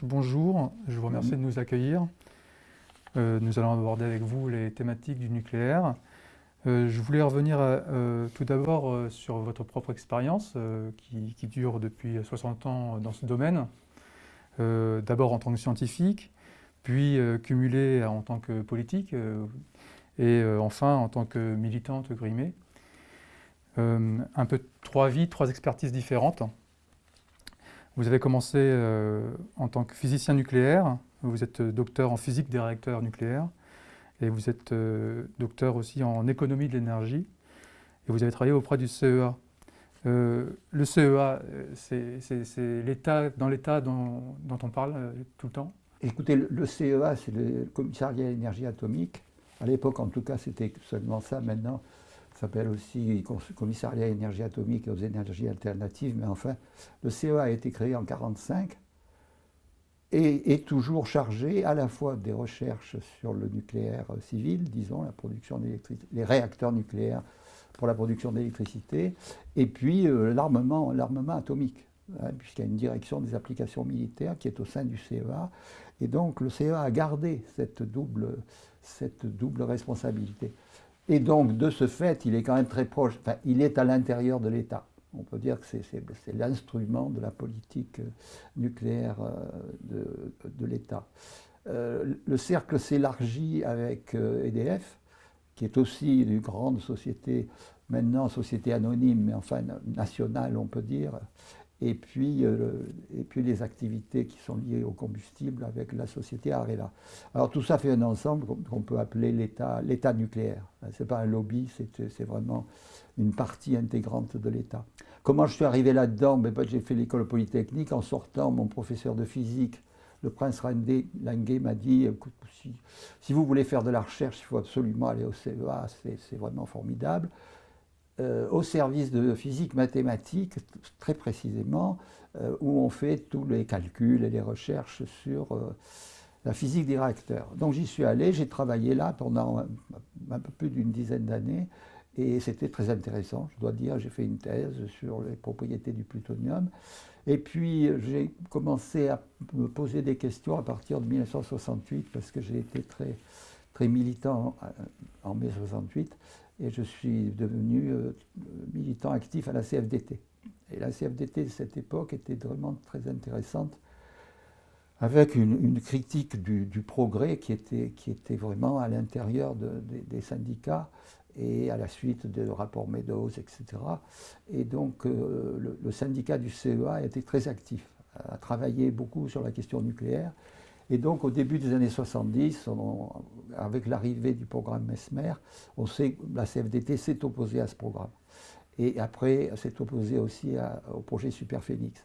Bonjour. Je vous remercie de nous accueillir. Euh, nous allons aborder avec vous les thématiques du nucléaire. Euh, je voulais revenir euh, tout d'abord sur votre propre expérience qui, qui, dure depuis 60 ans dans ce domaine. d'abord en tant que scientifique, puis cumulé en tant que politique et enfin en tant que militante grimée. un peu trois vies, trois expertises différentes. Vous avez commencé euh, en tant que physicien nucléaire, vous êtes docteur en physique des réacteurs nucléaires, et vous êtes euh, docteur aussi en économie de l'énergie, et vous avez travaillé auprès du CEA. Euh, le CEA, c'est l'état, dans l'état dont, on parle tout le temps Écoutez, le, CEA, c'est le commissariat à l'énergie atomique. À l'époque, en tout cas, c'était seulement ça. Maintenant, s'appelle aussi Commissariat à l'énergie atomique et aux énergies alternatives, mais enfin, le CEA a été créé en 1945 et est toujours chargé à la fois des recherches sur le nucléaire civil, disons, la production les réacteurs nucléaires pour la production d'électricité, et puis euh, l'armement atomique, hein, puisqu'il y a une direction des applications militaires qui est au sein du CEA, et donc le CEA a gardé cette double, cette double responsabilité. Et donc, de ce fait, il est quand même très proche, enfin, il est à l'intérieur de l'État. On peut dire que c'est l'instrument de la politique euh, nucléaire euh, de, l'État. Euh, le cercle s'élargit avec EDF, qui est aussi une grande société, maintenant société anonyme, mais enfin nationale, on peut dire, et puis, euh, et puis les activités qui sont liées au combustible avec la société Arela. Alors tout ça fait un ensemble qu'on peut appeler l'État nucléaire. Ce n'est pas un lobby, c'est vraiment une partie intégrante de l'État. Comment je suis arrivé là-dedans? Ben, ben, J'ai fait l'école polytechnique. En sortant, mon professeur de physique, le prince Languet, m'a dit si, si, vous voulez faire de la recherche, il faut absolument aller au CEA, c'est vraiment formidable. Euh, au service de physique mathématique, très précisément, euh, où on fait tous les calculs et les recherches sur euh, la physique des réacteurs. Donc j'y suis allé, j'ai travaillé là pendant un, peu plus d'une dizaine d'années, et c'était très intéressant, je dois dire. J'ai fait une thèse sur les propriétés du plutonium. Et puis j'ai commencé à me poser des questions à partir de 1968, parce que j'ai été très, très militant en mai 68 et je suis devenu euh, militant actif à la CFDT. Et la CFDT de cette époque était vraiment très intéressante, avec une, critique du, progrès qui était, était vraiment à l'intérieur des syndicats et à la suite des rapports Meadows, etc. Et donc euh, le, le, syndicat du CEA été très actif, a travaillé beaucoup sur la question nucléaire. Et donc, au début des années 70, avec l'arrivée du programme Mesmer, on sait la CFDT s'est opposée à ce programme. Et après, s'est opposée aussi au projet Superphénix.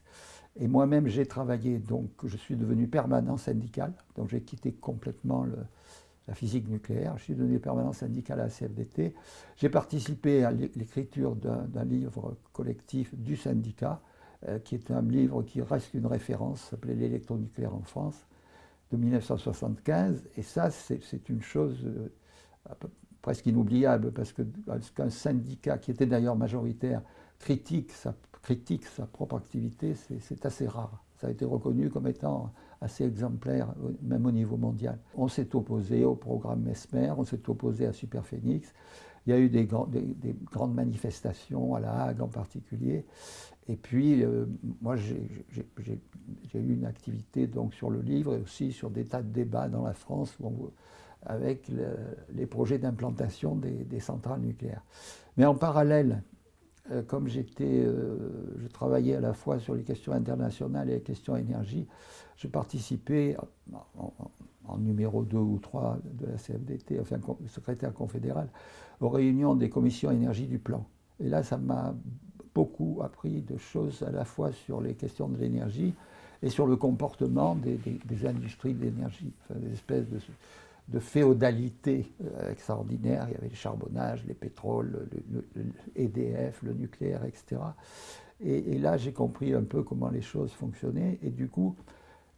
Et moi-même, j'ai travaillé, donc je suis devenu permanent syndical, donc j'ai quitté complètement la physique nucléaire, je suis devenu permanent syndical à la CFDT. J'ai participé à l'écriture d'un livre collectif du syndicat, euh, qui est un livre qui reste une référence, s'appelait L'électronucléaire en France de 1975. Et ça, c'est une chose euh, presque inoubliable, parce qu'un syndicat, qui était d'ailleurs majoritaire, critique sa, critique sa propre activité, c'est assez rare. Ça a été reconnu comme étant assez exemplaire, même au niveau mondial. On s'est opposé au programme Mesmer, on s'est opposé à Superphénix. Il y a eu des, des, grandes manifestations, à La Hague en particulier. Et puis, euh, moi, j'ai eu une activité donc, sur le livre et aussi sur des tas de débats dans la France avec les projets d'implantation des, centrales nucléaires. Mais en parallèle, euh, comme euh, je travaillais à la fois sur les questions internationales et les questions énergie, je participais en, en numéro 2 ou 3 de la CFDT, enfin secrétaire confédéral, aux réunions des commissions énergie du plan. Et là, ça m'a beaucoup appris de choses à la fois sur les questions de l'énergie et sur le comportement des, industries de l'énergie, enfin, des espèces de, féodalité euh, extraordinaire. Il y avait le charbonnage, les pétroles, le, EDF, le nucléaire, etc. Et, là, j'ai compris un peu comment les choses fonctionnaient. Et du coup,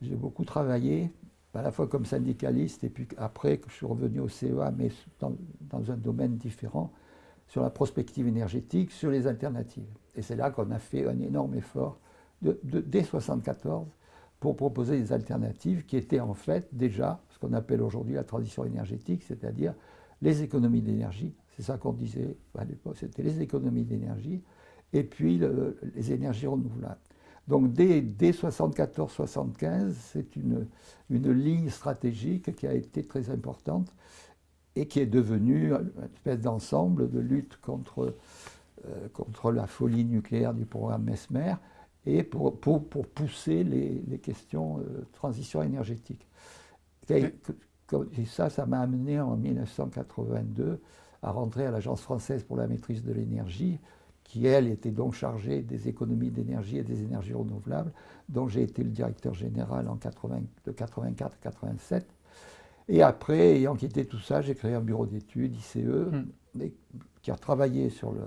j'ai beaucoup travaillé, à la fois comme syndicaliste, et puis après que je suis revenu au CEA, mais dans un domaine différent, sur la prospective énergétique, sur les alternatives. Et c'est là qu'on a fait un énorme effort, dès 1974, pour proposer des alternatives qui étaient en fait déjà ce qu'on appelle aujourd'hui la transition énergétique, c'est-à-dire les économies d'énergie. C'est ça qu'on disait à l'époque, c'était les économies d'énergie et puis les énergies renouvelables. Donc dès, 1974-75, c'est une, une ligne stratégique qui a été très importante et qui est devenue une espèce d'ensemble de lutte contre, euh, contre la folie nucléaire du programme Mesmer et pour, pour, pousser les, les questions de transition énergétique. Et, ça, ça m'a amené en 1982 à rentrer à l'Agence française pour la maîtrise de l'énergie, qui, elle, était donc chargée des économies d'énergie et des énergies renouvelables, dont j'ai été le directeur général en 80, de 84 à 87. Et après, ayant quitté tout ça, j'ai créé un bureau d'études, ICE, hmm. qui a travaillé sur le,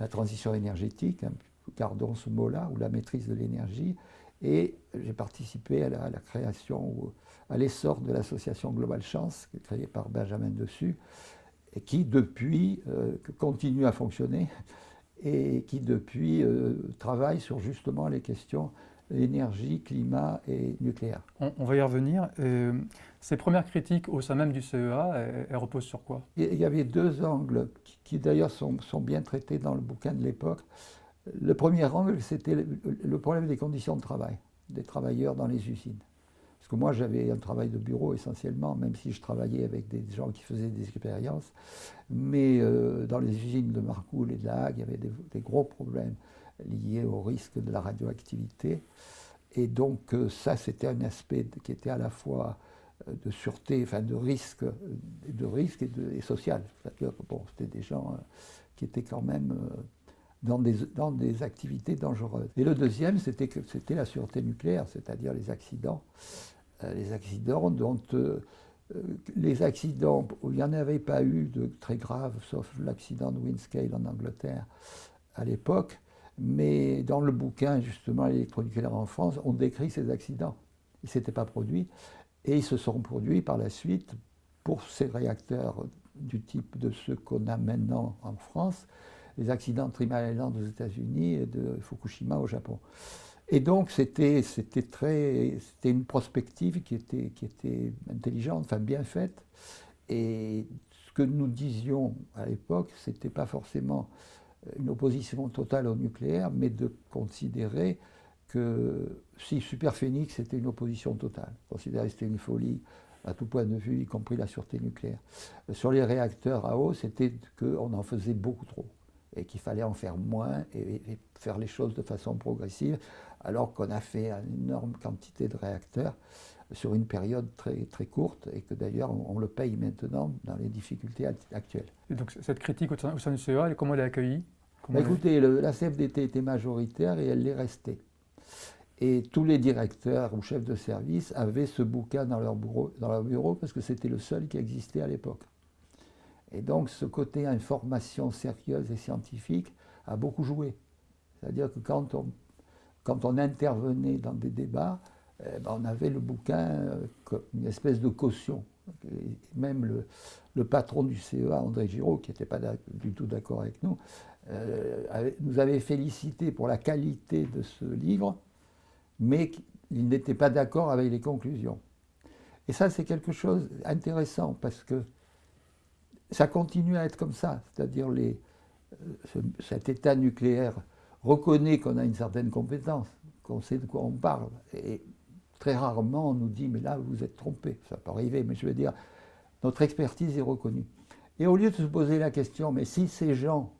la transition énergétique, hein, gardons ce mot-là, ou la maîtrise de l'énergie, et j'ai participé à la, création, ou à l'essor de l'association Global Chance, créée par Benjamin Dessus, et qui depuis euh, continue à fonctionner et qui depuis euh, travaille sur justement les questions énergie, climat et nucléaire. On, va y revenir. Euh, ces premières critiques au sein même du CEA, elles, reposent sur quoi? Il y avait deux angles qui, d'ailleurs sont, sont, bien traités dans le bouquin de l'époque. Le premier angle, c'était le, problème des conditions de travail des travailleurs dans les usines. Parce que moi, j'avais un travail de bureau essentiellement, même si je travaillais avec des gens qui faisaient des expériences. Mais euh, dans les usines de Marcoule et de La Hague, il y avait des, gros problèmes liés au risque de la radioactivité. Et donc, euh, ça, c'était un aspect qui était à la fois euh, de sûreté, enfin de risque, de risque et, de, social. C'est-à-dire que bon, c'était des gens qui étaient quand même dans des, dans des activités dangereuses. Et le deuxième, c'était la sûreté nucléaire, c'est-à-dire les accidents. Euh, les accidents dont euh, euh, les accidents il n'y en avait pas eu de très graves, sauf l'accident de Windscale en Angleterre à l'époque, mais dans le bouquin justement l'électronucléaire en France, on décrit ces accidents. Ils ne s'étaient pas produits et ils se sont produits par la suite pour ces réacteurs du type de ceux qu'on a maintenant en France, les accidents de Three Island aux États-Unis et de Fukushima au Japon. Et donc c'était une prospective qui était qui était intelligente, enfin bien faite. Et ce que nous disions à l'époque, c'était pas forcément une opposition totale au nucléaire, mais de considérer que si Superphénix était une opposition totale, considérer que c'était une folie à tout point de vue, y compris la sûreté nucléaire. Sur les réacteurs à eau, c'était qu'on en faisait beaucoup trop et qu'il fallait en faire moins et, faire les choses de façon progressive, alors qu'on a fait une énorme quantité de réacteurs sur une période très, très courte et que d'ailleurs on, le paye maintenant dans les difficultés actuelles. Et donc cette critique au sein, du CEA, comment elle est accueillie? Bah, Écoutez, la CFDT était majoritaire et elle l'est restée. Et tous les directeurs ou chefs de service avaient ce bouquin dans leur bureau, dans leur bureau parce que c'était le seul qui existait à l'époque. Et donc ce côté information sérieuse et scientifique a beaucoup joué. C'est-à-dire que quand on, quand on intervenait dans des débats, ben, on avait le bouquin euh, comme une espèce de caution. même le, patron du CEA, André Giraud, qui n'était pas du tout d'accord avec nous, euh, nous avait félicité pour la qualité de ce livre, mais il n'était pas d'accord avec les conclusions. Et ça, c'est quelque chose d'intéressant parce que ça continue à être comme ça, c'est-à-dire euh, cet état nucléaire reconnaît qu'on a une certaine compétence, qu'on sait de quoi on parle, très rarement on nous dit mais là vous êtes trompé, ça peut arriver, mais je veux dire, notre expertise est reconnue. Et au lieu de se poser la question, mais si ces gens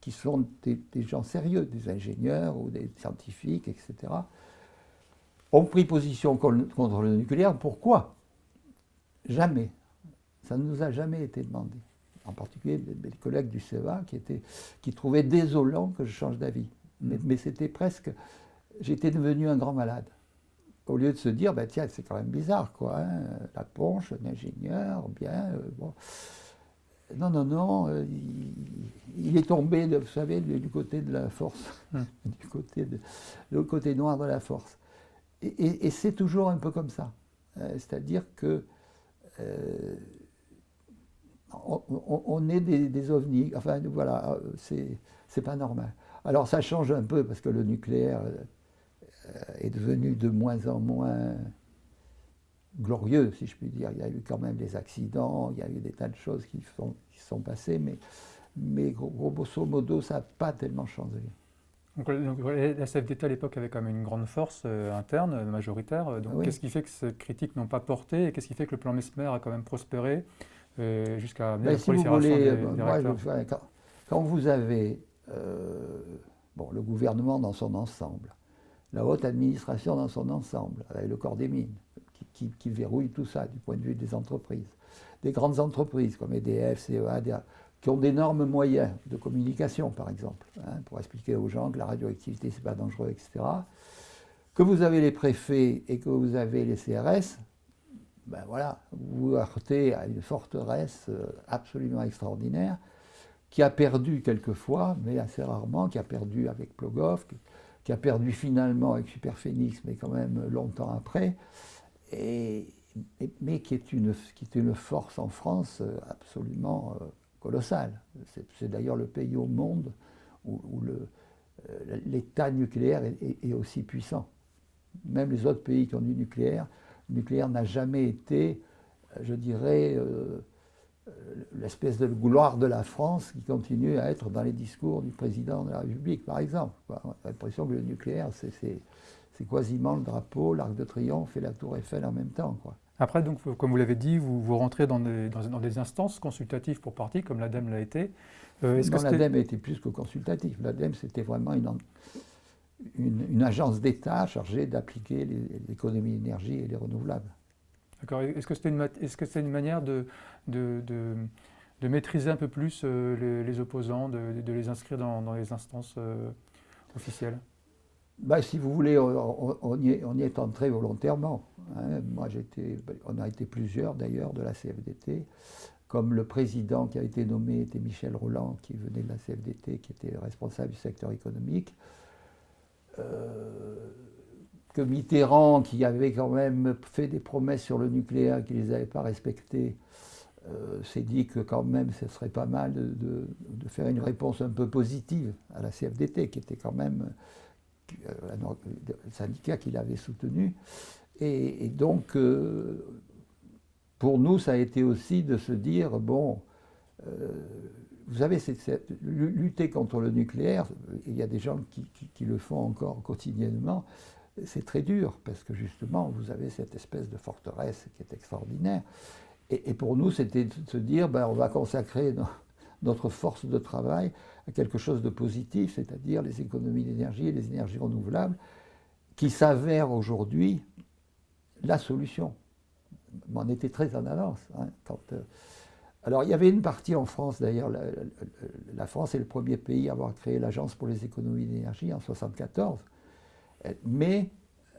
qui sont des, des gens sérieux, des ingénieurs ou des scientifiques, etc., ont pris position contre le nucléaire, pourquoi? Jamais. Ça ne nous a jamais été demandé. En particulier les collègues du CEA qui, étaient, qui trouvaient désolant que je change d'avis. Mais, mm. c'était presque... J'étais devenu un grand malade. Au lieu de se dire, bah, tiens, c'est quand même bizarre, quoi. Hein, la ponche, ingénieur, bien, euh, bon. Non, non, non, euh, il, est tombé, vous savez, du côté de la force, mm. du côté de, le côté noir de la force. Et, c'est toujours un peu comme ça. Euh, c'est-à-dire que on, est des, ovnis. Enfin, voilà, c'est pas normal. Alors ça change un peu parce que le nucléaire est devenu de moins en moins glorieux, si je puis dire. Il y a eu quand même des accidents, il y a eu des tas de choses qui, sont, qui sont passées, mais, mais grosso modo, ça n'a pas tellement changé. Donc, la CFDT à l'époque avait quand même une grande force euh, interne, majoritaire. Donc qu'est-ce qui fait que ces critiques n'ont pas porté et qu'est-ce qui fait que le plan Mesmer a quand même prospéré euh, jusqu'à ben, la si prolifération vous voulez, des, moi, quand, vous avez euh, bon, le gouvernement dans son ensemble, la haute administration dans son ensemble, avec le corps des mines, qui, verrouille tout ça du point de vue des entreprises, des grandes entreprises comme EDF, CEA, qui ont d'énormes moyens de communication, par exemple, hein, pour expliquer aux gens que la radioactivité, ce n'est pas dangereux, etc. Que vous avez les préfets et que vous avez les CRS, ben voilà, vous vous heurtez à une forteresse euh, absolument extraordinaire, qui a perdu quelquefois, mais assez rarement, qui a perdu avec Plogov, qui a perdu finalement avec Superphénix, mais quand même longtemps après, et, mais qui est, une, qui est une force en France euh, absolument euh, colossal. C'est d'ailleurs le pays au monde où, euh, l'état nucléaire est, aussi puissant. Même les autres pays qui ont du nucléaire, le nucléaire n'a jamais été, je dirais, l'espèce de gloire de la France qui continue à être dans les discours du président de la République, par exemple. On a l'impression que le nucléaire, c'est quasiment le drapeau, l'arc de triomphe et la tour Eiffel en même temps. Quoi. Après, donc, comme vous l'avez dit, vous, vous rentrez dans des, dans, des, instances consultatives pour partie, comme l'ADEME l'a été. Euh, non, l'ADEME a été plus que consultatif. L'ADEME, c'était vraiment une, une, agence d'État chargée d'appliquer l'économie d'énergie et les renouvelables. D'accord. Est-ce que c'était une, est -ce une manière de, de, de, maîtriser un peu plus euh, les, opposants, de, les inscrire dans, les instances euh, officielles bah, si vous voulez, on, y, est, entré volontairement. Hein. Moi, j'étais, on a été plusieurs d'ailleurs de la CFDT, comme le président qui a été nommé était Michel Roland, qui venait de la CFDT, qui était responsable du secteur économique. Euh, que Mitterrand, qui avait quand même fait des promesses sur le nucléaire, qui ne les avait pas respectées, euh, s'est dit que quand même ce serait pas mal de, faire une réponse un peu positive à la CFDT, qui était quand même euh, le syndicat qu'il avait soutenu. Et, donc, euh, pour nous, ça a été aussi de se dire, bon, euh, vous savez, lutter contre le nucléaire, il y a des gens qui, le font encore quotidiennement, c'est très dur, parce que justement, vous avez cette espèce de forteresse qui est extraordinaire. Et, pour nous, c'était de se dire, ben, on va consacrer notre force de travail à quelque chose de positif, c'est-à-dire les économies d'énergie et les énergies renouvelables, qui s'avèrent aujourd'hui la solution. On était très en avance. Hein, euh, alors il y avait une partie en France, d'ailleurs, la, France est le premier pays à avoir créé l'Agence pour les économies d'énergie en 1974, mais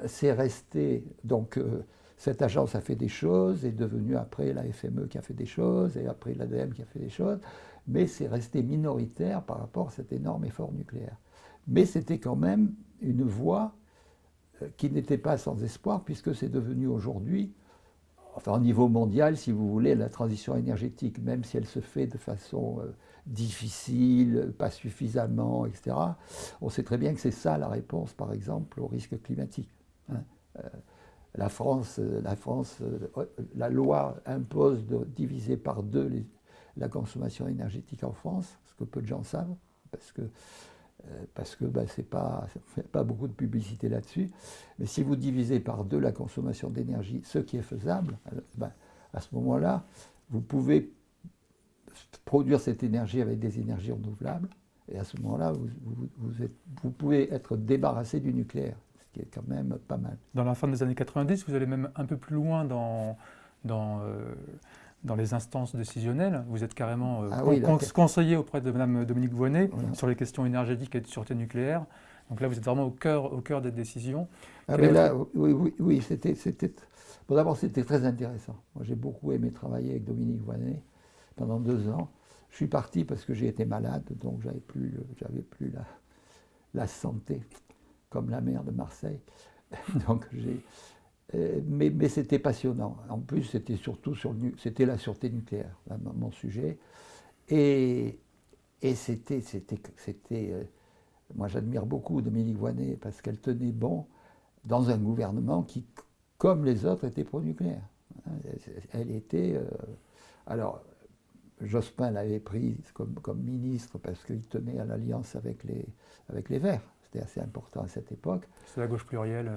c'est resté, donc euh, cette agence a fait des choses, est devenue après la FME qui a fait des choses, et après l'ADEME qui a fait des choses, mais c'est resté minoritaire par rapport à cet énorme effort nucléaire. Mais c'était quand même une voie euh, qui n'était pas sans espoir, puisque c'est devenu aujourd'hui, enfin au niveau mondial, si vous voulez, la transition énergétique, même si elle se fait de façon euh, difficile, pas suffisamment, etc., on sait très bien que c'est ça la réponse, par exemple, au risque climatique. Hein. Euh, la France, la, France la loi impose de diviser par deux la consommation énergétique en France, ce que peu de gens savent, parce que euh, parce que ben, c'est pas, beaucoup de publicité là-dessus. Mais si vous divisez par deux la consommation d'énergie, ce qui est faisable, ben, à ce moment-là, vous pouvez produire cette énergie avec des énergies renouvelables, et à ce moment-là, vous, vous, pouvez être débarrassé du nucléaire, qui est quand même pas mal. Dans la fin des années 90, vous allez même un peu plus loin dans, dans euh, dans les instances décisionnelles. Vous êtes carrément euh, ah conseiller auprès de Mme Dominique Voynet sur les questions énergétiques et de sûreté nucléaire. Donc là, vous êtes vraiment au cœur, au cœur des décisions. Ah mais là, oui, oui, oui c'était, c'était... Bon, d'abord, c'était très intéressant. Moi, j'ai beaucoup aimé travailler avec Dominique Voynet pendant deux ans. Je suis parti parce que j'ai été malade, donc j'avais plus, j'avais plus la, la santé, comme la maire de Marseille. donc j'ai, euh, mais, c'était passionnant. En plus, c'était surtout sur c'était la sûreté nucléaire, mon sujet. Et, et c'était, c'était, c'était, euh, moi j'admire beaucoup Dominique Voinet parce qu'elle tenait bon dans un gouvernement qui, comme les autres, était pro-nucléaire. Elle était... alors, Jospin l'avait prise comme, comme, ministre parce qu'il tenait à l'alliance avec les, avec les Verts. C'était assez important à cette époque. C'est la gauche plurielle.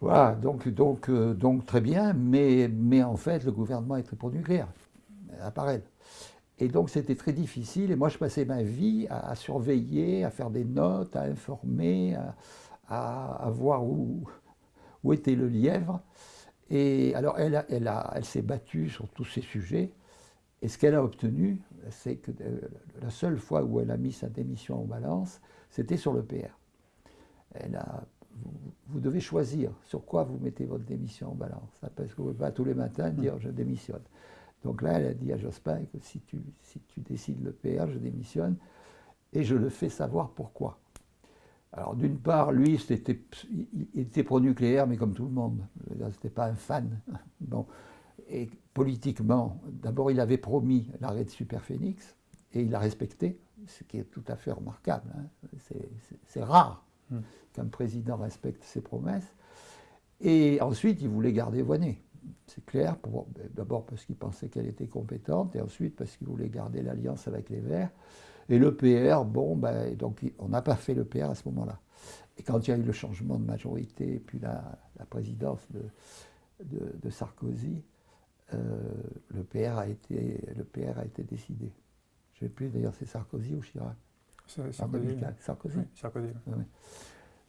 Voilà, donc, donc, donc très bien, mais, mais en fait, le gouvernement est très pro-nucléaire, à part elle. Et donc c'était très difficile. Et moi, je passais ma vie à, surveiller, à faire des notes, à informer, à, voir où, où, était le lièvre. Et alors, elle, elle, elle s'est battue sur tous ces sujets. Et ce qu'elle a obtenu, c'est que euh, la seule fois où elle a mis sa démission en balance, c'était sur le PR. Elle a, vous, devez choisir sur quoi vous mettez votre démission en balance. Parce que vous ne pouvez pas tous les matins dire je démissionne. Donc là, elle a dit à Jospin que si tu, si tu décides le PR, je démissionne et je le fais savoir pourquoi. Alors d'une part, lui, c'était, il était pro-nucléaire, mais comme tout le monde. Ce n'était pas un fan. Bon. Et politiquement, d'abord, il avait promis l'arrêt de Superphénix et il l'a respecté, ce qui est tout à fait remarquable. Hein. C'est, rare hmm. qu'un président respecte ses promesses. Et ensuite, il voulait garder Voinet c'est clair, d'abord parce qu'il pensait qu'elle était compétente, et ensuite parce qu'il voulait garder l'alliance avec les Verts. Et le PR, bon, ben, donc on n'a pas fait le PR à ce moment-là. Et quand il y a eu le changement de majorité, puis la, présidence de, de, Sarkozy, euh, le, PR a été, le PR a été décidé. Je ne sais plus d'ailleurs, c'est Sarkozy ou Chirac Sarkozy. Sarkozy. Sarkozy.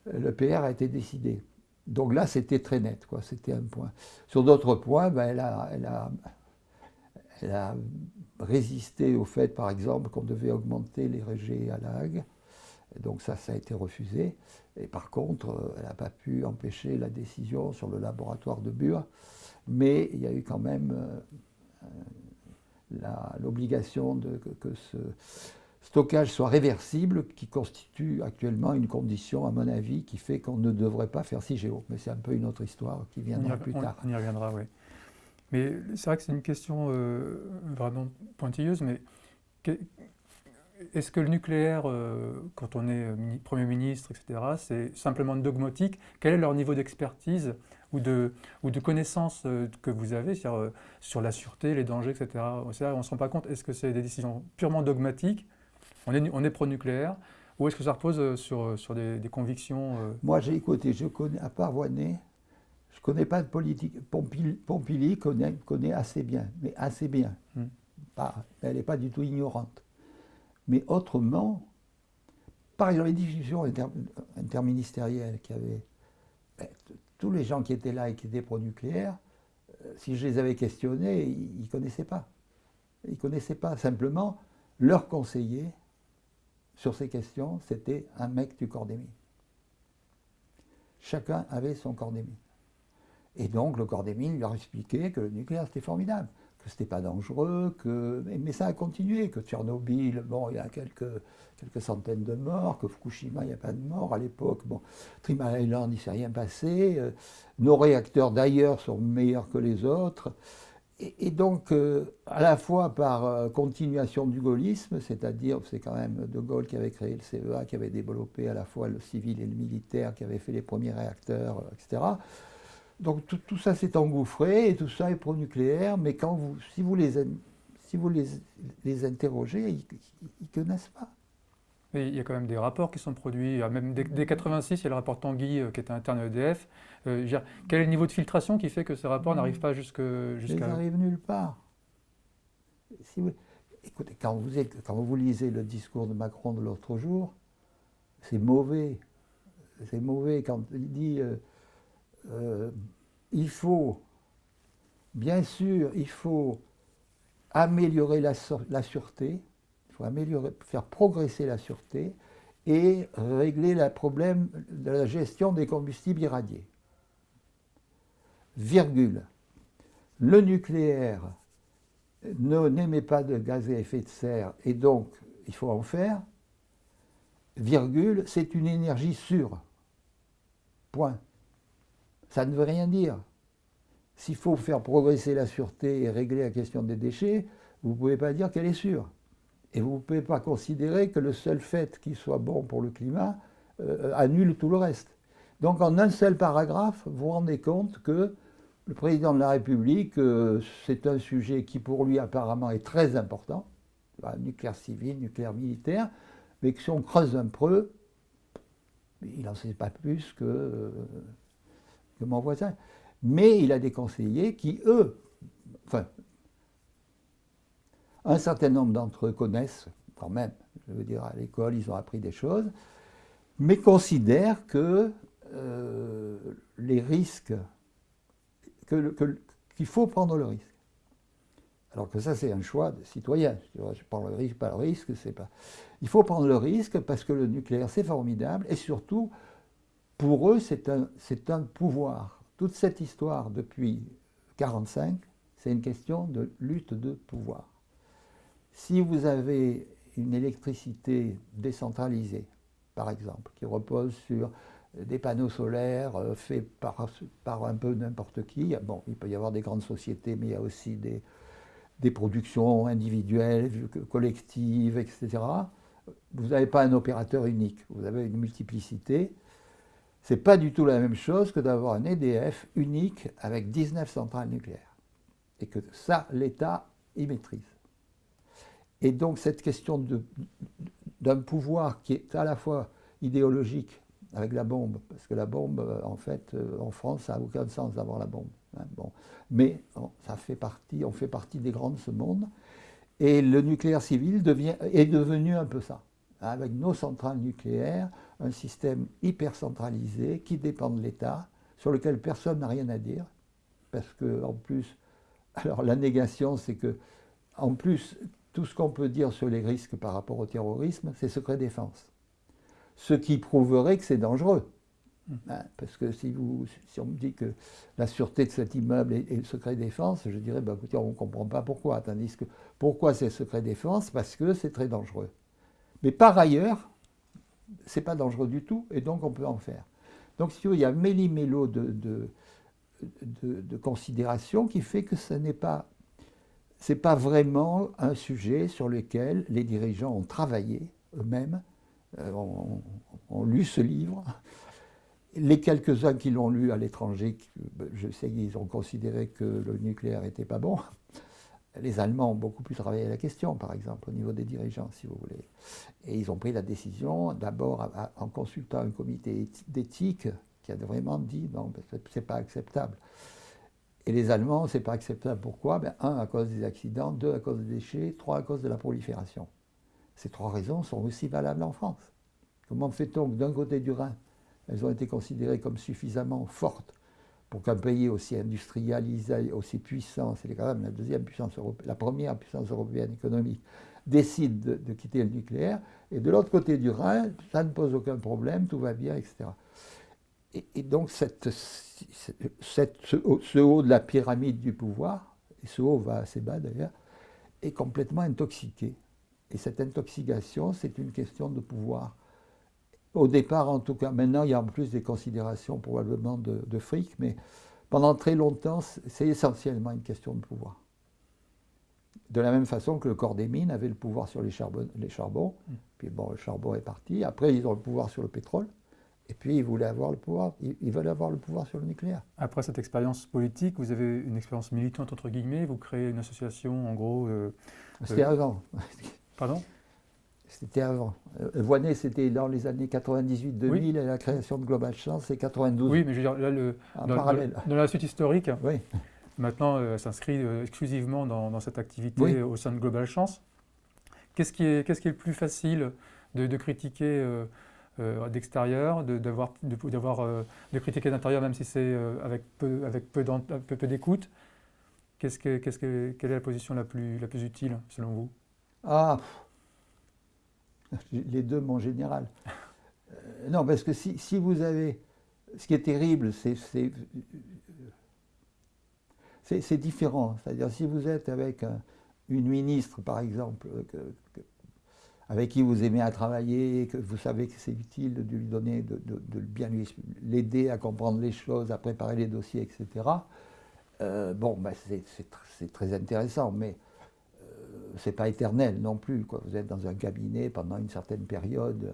Le PR a été décidé. Donc là, c'était très net, quoi. C'était un point. Sur d'autres points, ben, elle, a, elle, a, elle, a, résisté au fait, par exemple, qu'on devait augmenter les régés à la Hague. donc ça, ça a été refusé. Et par contre, elle n'a pas pu empêcher la décision sur le laboratoire de Bure. Mais il y a eu quand même euh, l'obligation que, que ce, stockage soit réversible, qui constitue actuellement une condition, à mon avis, qui fait qu'on ne devrait pas faire CIGEO. Mais c'est un peu une autre histoire qui viendra plus tard. On y reviendra, oui. Mais c'est vrai que c'est une question euh, vraiment pointilleuse, mais est-ce que le nucléaire, euh, quand on est euh, Premier ministre, etc., c'est simplement dogmatique? Quel est leur niveau d'expertise ou de, ou de connaissance que vous avez sur la sûreté, les dangers, etc. On ne se rend pas compte. Est-ce que c'est des décisions purement dogmatiques on est, pro-nucléaire ou est-ce que ça repose euh, sur, euh, sur des, convictions euh? Moi, j'ai écouté, je connais, à part Voinet, je ne connais pas de politique. Pompili, connaît, connaît, assez bien, mais assez bien. Hmm. Pas, elle n'est pas du tout ignorante. Mais autrement, par exemple, les discussions interministérielles qui avaient. Ben, tous les gens qui étaient là et qui étaient pro-nucléaire, si je les avais questionnés, ils ne connaissaient pas. Ils ne connaissaient pas. Simplement, leur conseiller sur ces questions, c'était un mec du mines. Chacun avait son mines. Et donc le corps des mines leur expliquait que le nucléaire c'était formidable, que c'était pas dangereux, que mais ça a continué, que Tchernobyl, bon, il y a quelques, centaines de morts, que Fukushima, il n'y a pas de morts à l'époque, bon, il ne s'est rien passé, euh, nos réacteurs d'ailleurs sont meilleurs que les autres. Et, donc, euh, à la fois par euh, continuation du gaullisme, c'est-à-dire, c'est quand même De Gaulle qui avait créé le CEA, qui avait développé à la fois le civil et le militaire, qui avait fait les premiers réacteurs, euh, etc. Donc tout, ça s'est engouffré et tout ça est pro-nucléaire, mais quand vous, si vous les, si vous les, les interrogez, ils ne connaissent pas il y a quand même des rapports qui sont produits. Même dès, 1986, il y a le rapport Tanguy qui était interne à EDF. Euh, quel est le niveau de filtration qui fait que ces rapports n'arrivent pas jusqu'à... Jusqu Ils n'arrivent nulle part. écoutez, quand vous, lisez le discours de Macron de l'autre jour, c'est mauvais. C'est mauvais quand il dit euh, il faut, bien sûr, il faut améliorer la, la sûreté, faut améliorer, faire progresser la sûreté et régler le problème de la gestion des combustibles irradiés. Virgule. Le nucléaire n'émet pas de gaz à effet de serre et donc il faut en faire. Virgule, c'est une énergie sûre. Point. Ça ne veut rien dire. S'il faut faire progresser la sûreté et régler la question des déchets, vous ne pouvez pas dire qu'elle est sûre. Et vous ne pouvez pas considérer que le seul fait qu'il soit bon pour le climat euh, annule tout le reste. Donc en un seul paragraphe, vous vous rendez compte que le président de la République, euh, c'est un sujet qui pour lui apparemment est très important, nucléaire civil, nucléaire militaire, mais que si on creuse un peu, il n'en sait pas plus que, euh, que mon voisin. Mais il a des conseillers qui, eux, enfin, un certain nombre d'entre eux connaissent quand même, je veux dire, à l'école, ils ont appris des choses, mais considèrent que euh, les risques, qu'il faut prendre le risque. Alors que ça, c'est un choix de citoyen. Je prends le risque, pas le risque, c'est pas. Il faut prendre le risque parce que le nucléaire, c'est formidable et surtout, pour eux, c'est un, un pouvoir. Toute cette histoire depuis 1945, c'est une question de lutte de pouvoir. Si vous avez une électricité décentralisée, par exemple, qui repose sur des panneaux solaires euh, faits par, un peu n'importe qui, bon, il peut y avoir des grandes sociétés, mais il y a aussi des, des productions individuelles, collectives, etc. Vous n'avez pas un opérateur unique, vous avez une multiplicité. Ce n'est pas du tout la même chose que d'avoir un EDF unique avec 19 centrales nucléaires. Et que ça, l'État y maîtrise. Et donc cette question d'un pouvoir qui est à la fois idéologique avec la bombe, parce que la bombe, euh, en fait, euh, en France, ça n'a aucun sens d'avoir la bombe. Hein, bon. Mais ça fait partie, on fait partie des grands de ce monde, et le nucléaire civil est devenu un peu ça, hein, avec nos centrales nucléaires, un système hyper centralisé qui dépend de l'État, sur lequel personne n'a rien à dire, parce que en plus, alors la négation, c'est que, en plus, tout ce qu'on peut dire sur les risques par rapport au terrorisme, c'est secret défense ce qui prouverait que c'est dangereux. Hein, parce que si, vous, on me dit que la sûreté de cet immeuble est, le secret défense, je dirais, bah, écoutez, on ne comprend pas pourquoi. Tandis que pourquoi c'est secret défense? Parce que c'est très dangereux. Mais par ailleurs, c'est pas dangereux du tout, et donc on peut en faire. Donc si il y a méli-mélo de, de, de, de considération qui fait que ce n'est pas, pas vraiment un sujet sur lequel les dirigeants ont travaillé eux-mêmes euh, ont, lu ce livre. Les quelques-uns qui l'ont lu à l'étranger, je sais qu'ils ont considéré que le nucléaire n'était pas bon. Les Allemands ont beaucoup plus travaillé la question, par exemple, au niveau des dirigeants, si vous voulez. Et ils ont pris la décision, d'abord en consultant un comité d'éthique qui a vraiment dit non, c'est pas acceptable. Et les Allemands, c'est pas acceptable. Pourquoi? Ben, Un, à cause des accidents, deux, à cause des déchets, trois, à cause de la prolifération. Ces trois raisons sont aussi valables en France. Comment fait-on que d'un côté du Rhin, elles ont été considérées comme suffisamment fortes pour qu'un pays aussi industrialisé, aussi puissant, c'est quand même la deuxième puissance européenne, la première puissance européenne économique, décide de, quitter le nucléaire, et de l'autre côté du Rhin, ça ne pose aucun problème, tout va bien, etc. Et, donc cette, ce, haut de la pyramide du pouvoir, et ce haut va assez bas d'ailleurs, est complètement intoxiqué. Et cette intoxication, c'est une question de pouvoir. Au départ, en tout cas, maintenant, il y a en plus des considérations probablement de, fric, mais pendant très longtemps, c'est essentiellement une question de pouvoir. De la même façon que le corps des mines avait le pouvoir sur les, charbons, les charbons, mm. puis bon, le charbon est parti. Après, ils ont le pouvoir sur le pétrole. Et puis, ils voulaient avoir le pouvoir, ils veulent avoir le pouvoir sur le nucléaire. Après cette expérience politique, vous avez une expérience militante, entre guillemets, vous créez une association, en gros... Euh, C'était euh, avant. Pardon C'était avant. Euh, Voinet, c'était dans les années 98-2000, et la création de Global Chance, c'est 92. Oui, mais je veux dire, là, le, dans, parallèle. Dans, la suite historique, oui. maintenant, euh, s'inscrit euh, exclusivement dans, cette activité au sein de Global Chance. Qu'est-ce qui, est, qui est le plus facile de, critiquer d'extérieur, de, d'avoir, de, de, critiquer d'intérieur, même si c'est avec peu, avec peu, d'écoute? Que, que, Quelle est la position la plus, la plus utile, selon vous? Ah, les deux, mon général. Euh, non, parce que si, vous avez. Ce qui est terrible, c'est. C'est différent. C'est-à-dire, si vous êtes avec une ministre, par exemple, avec qui vous aimez à travailler, que vous savez que c'est utile de lui donner, de, bien l'aider à comprendre les choses, à préparer les dossiers, etc. Euh, bon, ben c'est très intéressant, mais c'est pas éternel non plus. Vous êtes dans un cabinet pendant une certaine période.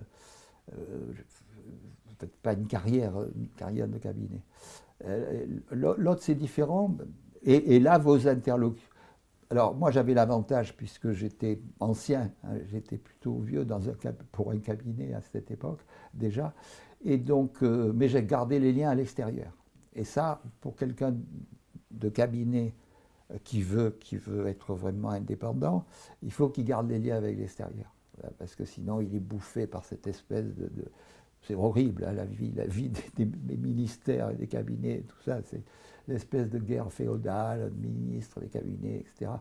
Euh, pas une carrière, une carrière de cabinet. Euh, l'autre, c'est différent. Et, là, vos interlocuteurs. Alors, moi, j'avais l'avantage, puisque j'étais ancien, hein, j'étais plutôt vieux dans un, pour un cabinet à cette époque, déjà. Et donc, euh, mais j'ai gardé les liens à l'extérieur. Et ça, pour quelqu'un de cabinet qui veut, qui veut être vraiment indépendant, il faut qu'il garde les liens avec l'extérieur. Parce que sinon, il est bouffé par cette espèce de c'est horrible, hein, la vie, la vie des, ministères et des cabinets, tout ça, c'est l'espèce de guerre féodale, ministres, des cabinets, etc.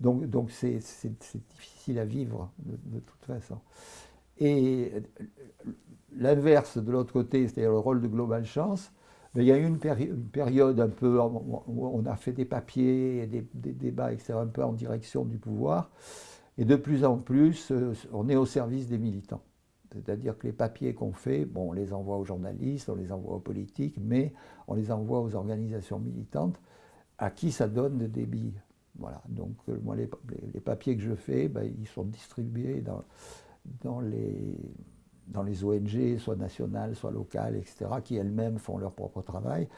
Donc, donc c'est, difficile à vivre de, toute façon. Et l'inverse de l'autre côté, c'est-à-dire le rôle de Global Chance, mais il y a eu une, période un peu où on a fait des papiers, et des, des, débats, etc., un peu en direction du pouvoir, et de plus en plus, euh, on est au service des militants. C'est-à-dire que les papiers qu'on fait, bon, on les envoie aux journalistes, on les envoie aux politiques, mais on les envoie aux organisations militantes à qui ça donne des débit. Voilà. Donc, euh, moi, les, les, papiers que je fais, ben, ils sont distribués dans, dans, les, dans les ONG, soit nationales, soit locales, etc., qui elles-mêmes font leur propre travail.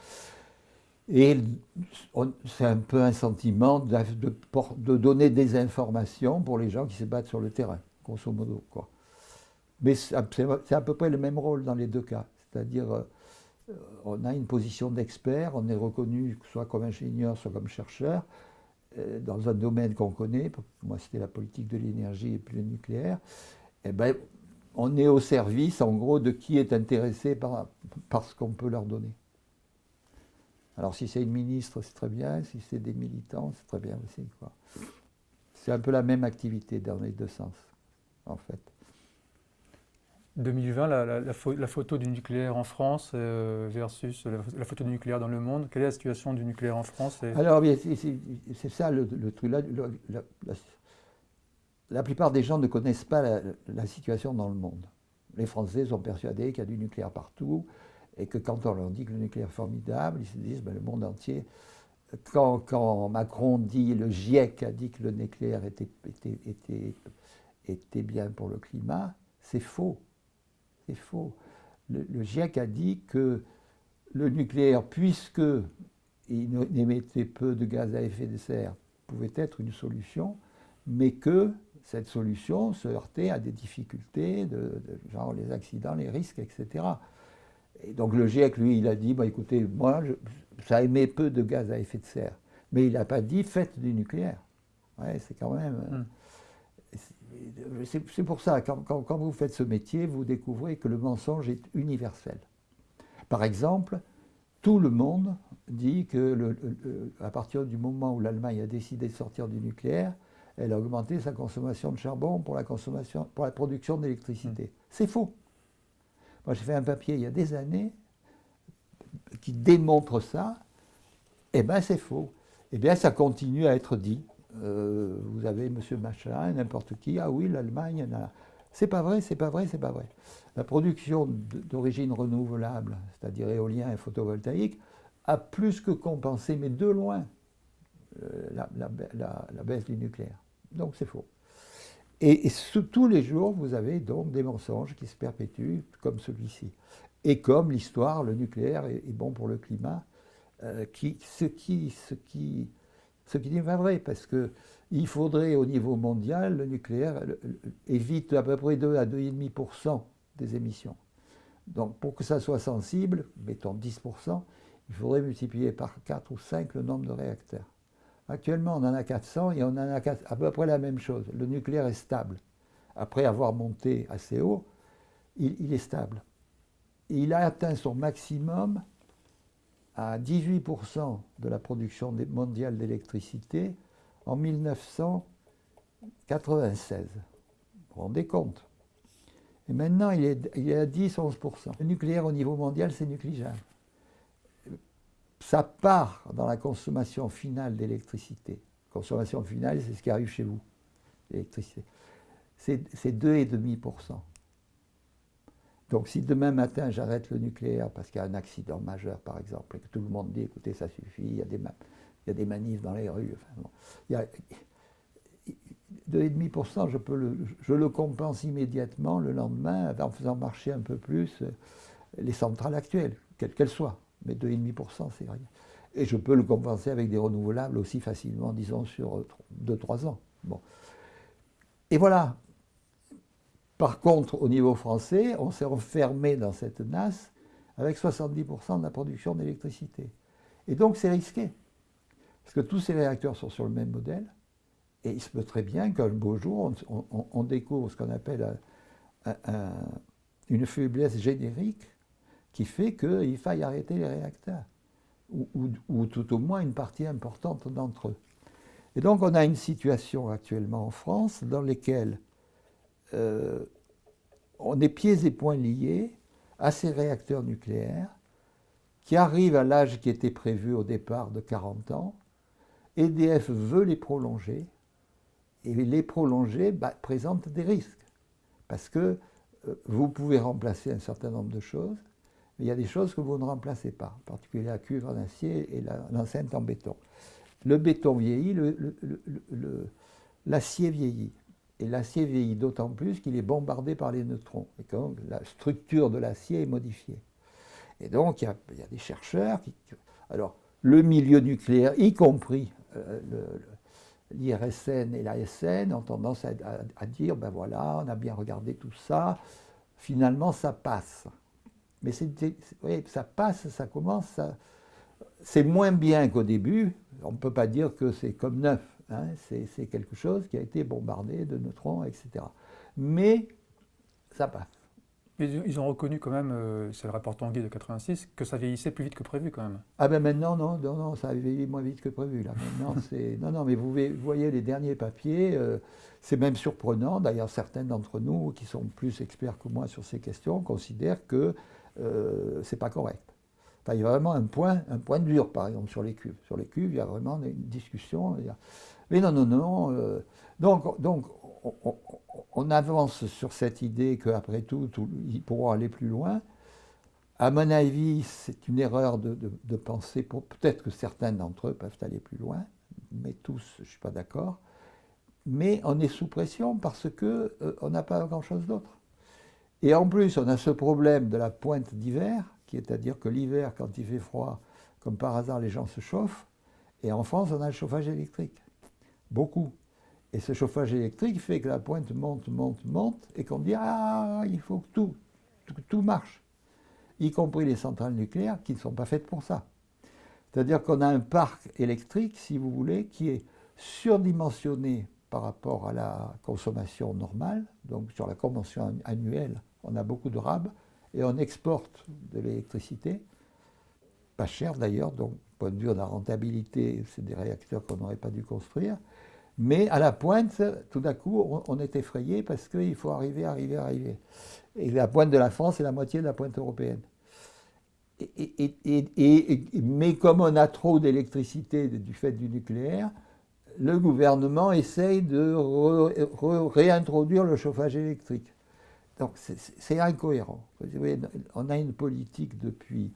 Et c'est un peu un sentiment de, donner des informations pour les gens qui se battent sur le terrain, grosso modo. Quoi. Mais c'est à peu près le même rôle dans les deux cas. C'est-à-dire, euh, on a une position d'expert, on est reconnu soit comme ingénieur, soit comme chercheur, euh, dans un domaine qu'on connaît. Moi, c'était la politique de l'énergie et puis le nucléaire. Eh ben, on est au service, en gros, de qui est intéressé par, par ce qu'on peut leur donner. Alors, si c'est une ministre, c'est très bien. Si c'est des militants, c'est très bien aussi. C'est un peu la même activité dans les deux sens, en fait. 2020, la, photo du nucléaire en France euh, versus la, photo du nucléaire dans le monde. Quelle est la situation du nucléaire en France Alors, c'est ça le, truc. La, plupart des gens ne connaissent pas la, situation dans le monde. Les Français sont persuadés qu'il y a du nucléaire partout et que quand on leur dit que le nucléaire est formidable, ils se disent ben, le monde entier. Quand, Macron dit, le GIEC a dit que le nucléaire était bien pour le climat, c'est faux c'est faux. Le, GIEC a dit que le nucléaire, puisque il émettait peu de gaz à effet de serre, pouvait être une solution, mais que cette solution se heurtait à des difficultés, de, genre les accidents, les risques, etc. Et donc le GIEC, lui, il a dit, bah, écoutez, moi, ça émet peu de gaz à effet de serre. Mais il n'a pas dit faites du nucléaire. Ouais, c'est quand même... Hum c'est pour ça, quand, quand, vous faites ce métier, vous découvrez que le mensonge est universel. Par exemple, tout le monde dit que le, à partir du moment où l'Allemagne a décidé de sortir du nucléaire, elle a augmenté sa consommation de charbon pour la, consommation, pour la production d'électricité. Mmh. C'est faux. Moi, j'ai fait un papier il y a des années qui démontre ça. Eh bien, c'est faux. Eh bien, ça continue à être dit. Euh, vous avez M. Machin, n'importe qui, ah oui, l'Allemagne, c'est pas vrai, c'est pas vrai, c'est pas vrai. La production d'origine renouvelable, c'est-à-dire éolien et photovoltaïque, a plus que compensé, mais de loin, euh, la, baisse du nucléaire. Donc c'est faux. Et, tous les jours, vous avez donc des mensonges qui se perpétuent comme celui-ci. Et comme l'histoire, le nucléaire est, bon pour le climat, euh, ce qui n'est pas vrai, parce qu'il faudrait au niveau mondial, le nucléaire évite à peu près 2 à 2,5% des émissions. Donc pour que ça soit sensible, mettons 10%, il faudrait multiplier par 4 ou 5 le nombre de réacteurs. Actuellement, on en a 400 et on en a à peu près la même chose. Le nucléaire est stable. Après avoir monté assez haut, il, est stable. Il a atteint son maximum à 18% de la production mondiale d'électricité en 1996. Vous vous rendez compte? Et maintenant, il est, il est à 10-11%. Le nucléaire au niveau mondial, c'est négligeable. Ça part dans la consommation finale d'électricité. Consommation finale, c'est ce qui arrive chez vous, l'électricité. C'est 2,5%. Donc si demain matin j'arrête le nucléaire parce qu'il y a un accident majeur par exemple, et que tout le monde dit écoutez ça suffit, il y a des, manifs dans les rues, enfin, bon, il y a 2,5%, je, le, je le compense immédiatement le lendemain en faisant marcher un peu plus les centrales actuelles, quelles qu'elles soient. Mais 2,5%, c'est rien. Et je peux le compenser avec des renouvelables aussi facilement, disons, sur 2-3 ans. Bon. Et voilà. Par contre, au niveau français, on s'est enfermé dans cette nasse avec 70% de la production d'électricité. Et donc, c'est risqué. Parce que tous ces réacteurs sont sur le même modèle. Et il se peut très bien qu'un beau jour, on, découvre ce qu'on appelle une faiblesse générique qui fait qu'il faille arrêter les réacteurs, ou, tout au moins une partie importante d'entre eux. Et donc on a une situation actuellement en France dans laquelle euh, on est pieds et poings liés à ces réacteurs nucléaires qui arrivent à l'âge qui était prévu au départ de 40 ans. EDF veut les prolonger, et les prolonger bah, présente des risques, parce que euh, vous pouvez remplacer un certain nombre de choses, mais il y a des choses que vous ne remplacez pas, en particulier la cuivre en acier et l'enceinte en béton. Le béton vieillit, l'acier vieillit. Et l'acier vieillit d'autant plus qu'il est bombardé par les neutrons. Et donc la structure de l'acier est modifiée. Et donc il y a, des chercheurs qui... Alors le milieu nucléaire, y compris euh, l'IRSN et l'ASN, ont tendance à, dire, ben voilà, on a bien regardé tout ça, finalement ça passe. Mais ça passe, ça commence, c'est moins bien qu'au début, on ne peut pas dire que c'est comme neuf, hein. c'est quelque chose qui a été bombardé de neutrons, etc. Mais ça passe. Ils ont reconnu quand même, euh, c'est le rapport Tanguy de 86, que ça vieillissait plus vite que prévu quand même. Ah ben maintenant, non, non, non ça a vieilli moins vite que prévu. Là. Maintenant, non, non, mais vous voyez les derniers papiers, euh, c'est même surprenant. D'ailleurs, certains d'entre nous, qui sont plus experts que moi sur ces questions, considèrent que euh, c'est pas correct. Il y a vraiment un point, un point dur, par exemple, sur les cuves. Sur les cuves, il y a vraiment une discussion. Mais non, non, non. Euh, donc, on, avance sur cette idée qu'après tout, tout, ils pourront aller plus loin. À mon avis, c'est une erreur de, de, penser, peut-être que certains d'entre eux peuvent aller plus loin, mais tous, je ne suis pas d'accord. Mais on est sous pression parce qu'on euh, n'a pas grand-chose d'autre. Et en plus, on a ce problème de la pointe d'hiver, qui est à dire que l'hiver, quand il fait froid, comme par hasard, les gens se chauffent. Et en France, on a le chauffage électrique. Beaucoup. Et ce chauffage électrique fait que la pointe monte, monte, monte, et qu'on dit Ah, il faut que tout, tout, marche. Y compris les centrales nucléaires qui ne sont pas faites pour ça. C'est-à-dire qu'on a un parc électrique, si vous voulez, qui est surdimensionné par rapport à la consommation normale, donc sur la convention annuelle on a beaucoup de RAB et on exporte de l'électricité, pas cher d'ailleurs, donc point de vue de la rentabilité, c'est des réacteurs qu'on n'aurait pas dû construire. Mais à la pointe, tout d'un coup, on, est effrayé parce qu'il faut arriver, arriver, arriver. Et la pointe de la France est la moitié de la pointe européenne. Mais comme on a trop d'électricité du fait du nucléaire, le gouvernement essaye de réintroduire le chauffage électrique. Donc c'est incohérent. On a une politique depuis,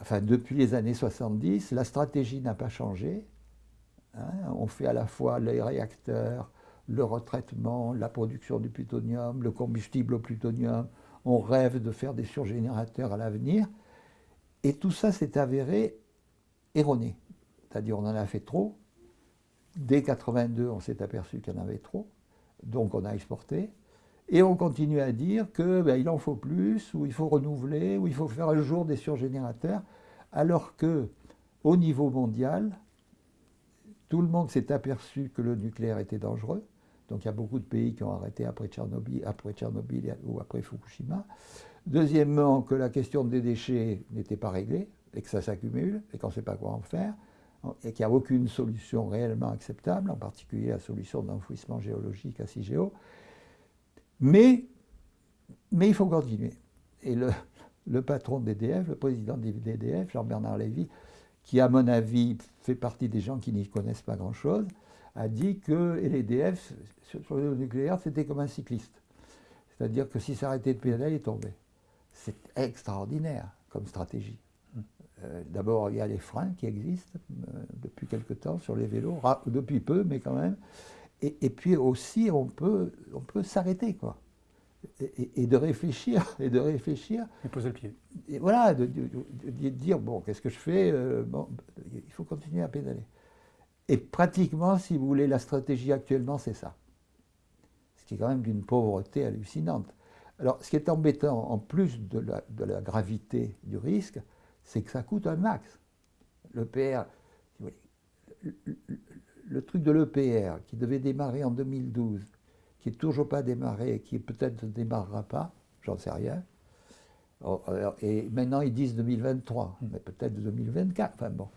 enfin, depuis les années 70, la stratégie n'a pas changé. Hein. on fait à la fois les réacteurs, le retraitement, la production du plutonium, le combustible au plutonium. On rêve de faire des surgénérateurs à l'avenir. Et tout ça s'est avéré erroné. C'est-à-dire on en a fait trop. Dès 82, on s'est aperçu qu'il y en avait trop. Donc on a exporté. Et on continue à dire qu'il ben, en faut plus, ou il faut renouveler, ou il faut faire un jour des surgénérateurs, alors que au niveau mondial, tout le monde s'est aperçu que le nucléaire était dangereux. Donc il y a beaucoup de pays qui ont arrêté après Tchernobyl, après Tchernobyl ou après Fukushima. Deuxièmement, que la question des déchets n'était pas réglée et que ça s'accumule et qu'on ne sait pas quoi en faire et qu'il n'y a aucune solution réellement acceptable, en particulier la solution d'enfouissement géologique à CIGEO. Mais, il faut continuer. Et le, le patron d'EDF, le président d'EDF, Jean-Bernard Lévy, qui à mon avis fait partie des gens qui n'y connaissent pas grand-chose, a dit que l'EDF, sur le nucléaire, c'était comme un cycliste. C'est-à-dire que si s'arrêtait de pédaler, il tombait. C'est extraordinaire comme stratégie. Euh, d'abord, il y a les freins qui existent euh, depuis quelque temps sur les vélos, depuis peu, mais quand même. Et, puis aussi, on peut, on peut s'arrêter, quoi. et, de réfléchir, et de réfléchir. Et poser le pied. Et voilà, de, dire, bon, qu'est-ce que je fais bon, Il faut continuer à pédaler. Et pratiquement, si vous voulez, la stratégie actuellement, c'est ça. Ce qui est quand même d'une pauvreté hallucinante. Alors, ce qui est embêtant, en plus de la, de la gravité du risque, c'est que ça coûte un max. Le, le truc de l'EPR, qui devait démarrer en 2012, qui n'est toujours pas démarré et qui peut-être ne démarrera pas, j'en sais rien. Et maintenant, ils disent 2023, mais peut-être 2024, enfin bon.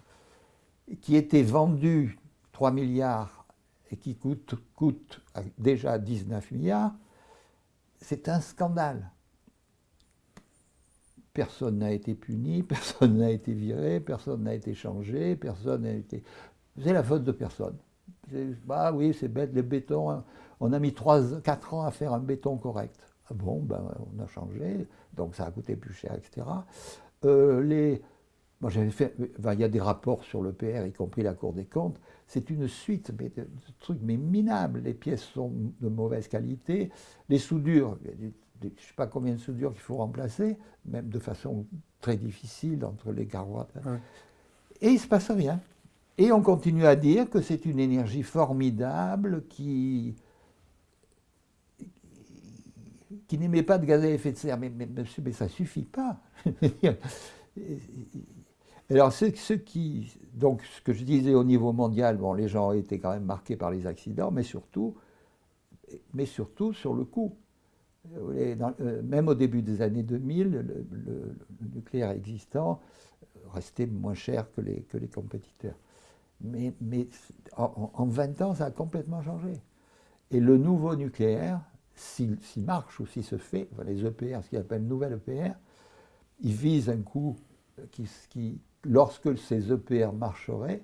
Qui était vendu 3 milliards et qui coûte, coûte déjà 19 milliards, c'est un scandale. Personne n'a été puni, personne n'a été viré, personne n'a été changé, personne n'a été... C'est la faute de personne. Bah oui, c'est bête, le béton, hein. on a mis 3, 4 ans à faire un béton correct. Ah bon, ben, on a changé, donc ça a coûté plus cher, etc. Euh, les, moi j'avais fait, il y a des rapports sur le PR, y compris la Cour des comptes, c'est une suite de, trucs mais minables. Les pièces sont de mauvaise qualité, les soudures, je ne sais pas combien de soudures qu'il faut remplacer, même de façon très difficile entre les carreaux. Et il ne se passe rien. Et on continue à dire que c'est une énergie formidable qui, qui n'émet pas de gaz à effet de serre. Mais, ça ne suffit pas. Alors, ce, qui, donc, ce que je disais au niveau mondial, bon, les gens ont été quand même marqués par les accidents, mais surtout, mais surtout sur le coût. Euh, même au début des années 2000, le, nucléaire existant restait moins cher que les, que les compétiteurs. Mais, en, 20 ans, ça a complètement changé. Et le nouveau nucléaire, s'il marche ou s'il se fait, les EPR, ce qu'ils appellent nouvelle EPR, ils visent un coût qui, lorsque ces EPR marcheraient,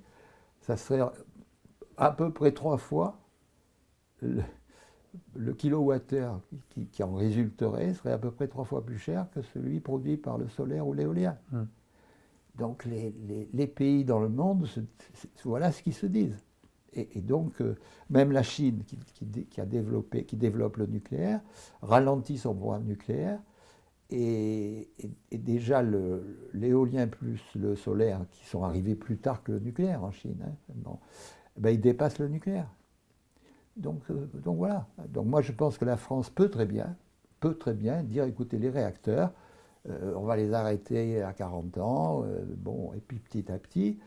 ça serait à peu près trois fois le, kilowattheure qui, qui, en résulterait serait à peu près trois fois plus cher que celui produit par le solaire ou l'éolien. Hmm. Donc les, pays dans le monde, voilà ce qu'ils se disent. Et, donc euh, même la Chine qui, a développé, qui développe le nucléaire, ralentit son programme nucléaire et, déjà l'éolien plus le solaire, qui sont arrivés plus tard que le nucléaire en Chine, hein, eh ben, ils dépassent le nucléaire. Donc, euh, donc voilà. Donc moi je pense que la France peut très bien, peut très bien dire écoutez les réacteurs, euh, on va les arrêter à 40 ans, euh, bon, et puis petit à petit,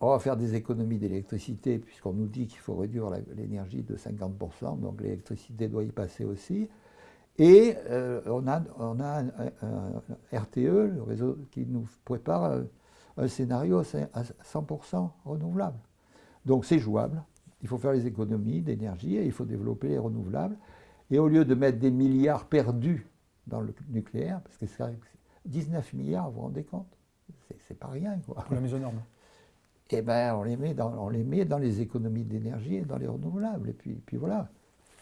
on va faire des économies d'électricité puisqu'on nous dit qu'il faut réduire l'énergie de 50%, donc l'électricité doit y passer aussi. Et euh, on a, on a un, RTE, le réseau qui nous prépare un, scénario à 100% renouvelable. Donc c'est jouable, il faut faire les économies d'énergie et il faut développer les renouvelables. Et au lieu de mettre des milliards perdus dans le nucléaire, parce que c'est 19 milliards, vous vous rendez compte? C'est pas rien. Quoi. Pour la mise aux normes. Eh bien, on, les met dans, on les met dans les économies d'énergie et dans les renouvelables. Et puis, puis voilà.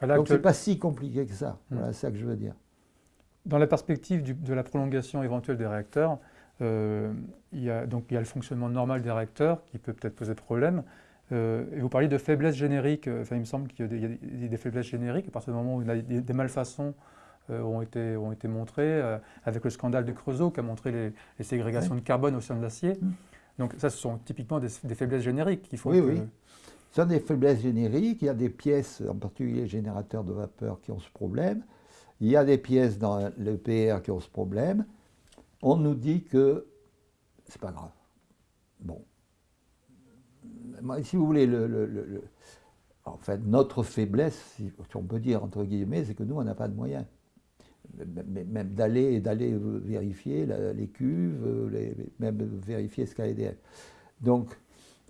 Donc, ce n'est pas si compliqué que ça. Hmm. Voilà, c'est ça que je veux dire. Dans la perspective de la prolongation éventuelle des réacteurs, euh, il, y a, donc, il y a le fonctionnement normal des réacteurs qui peut peut-être poser problème. Euh, et vous parliez de faiblesses génériques. Enfin, il me semble qu'il y a des, faiblesses génériques à partir du moment où il y a des, malfaçons ont, été, ont été montrées, avec le scandale du Creusot qui a montré les, ségrégations de carbone au sein de l'acier. Hmm. Donc ça, ce sont typiquement des, faiblesses génériques qu'il faut oui, Oui, ce sont des faiblesses génériques. Il y a des pièces, en particulier les générateurs de vapeur, qui ont ce problème. Il y a des pièces dans le PR qui ont ce problème. On nous dit que c'est pas grave. Bon. Si vous voulez, le, en fait, notre faiblesse, si on peut dire entre guillemets, c'est que nous, on n'a pas de moyens même d'aller d'aller vérifier les cuves, même vérifier ce KDF. Donc,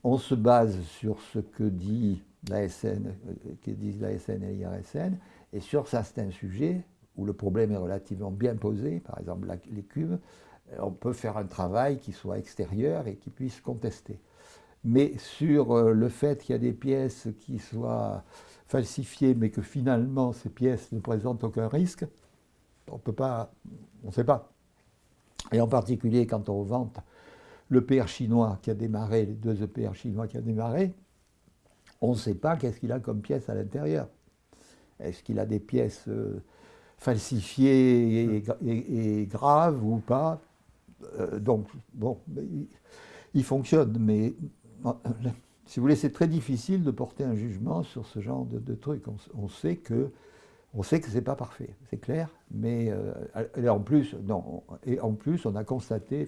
on se base sur ce que dit la SN, que disent la SN et l'IRSN, et sur certains sujets où le problème est relativement bien posé, par exemple les cuves, on peut faire un travail qui soit extérieur et qui puisse contester. Mais sur euh, le fait qu'il y a des pièces qui soient falsifiées, mais que finalement ces pièces ne présentent aucun risque, on peut pas, on ne sait pas. Et en particulier quand on vante l'EPR chinois qui a démarré, les deux EPR chinois qui ont démarré, on ne sait pas qu'est-ce qu'il a comme pièce à l'intérieur. Est-ce qu'il a des pièces euh, falsifié et, grave ou pas? donc, bon, il, fonctionne, mais si vous voulez, c'est très difficile de porter un jugement sur ce genre de, trucs. On, sait que on sait que c'est pas parfait, c'est clair, mais et en plus, non, et en plus, on a constaté,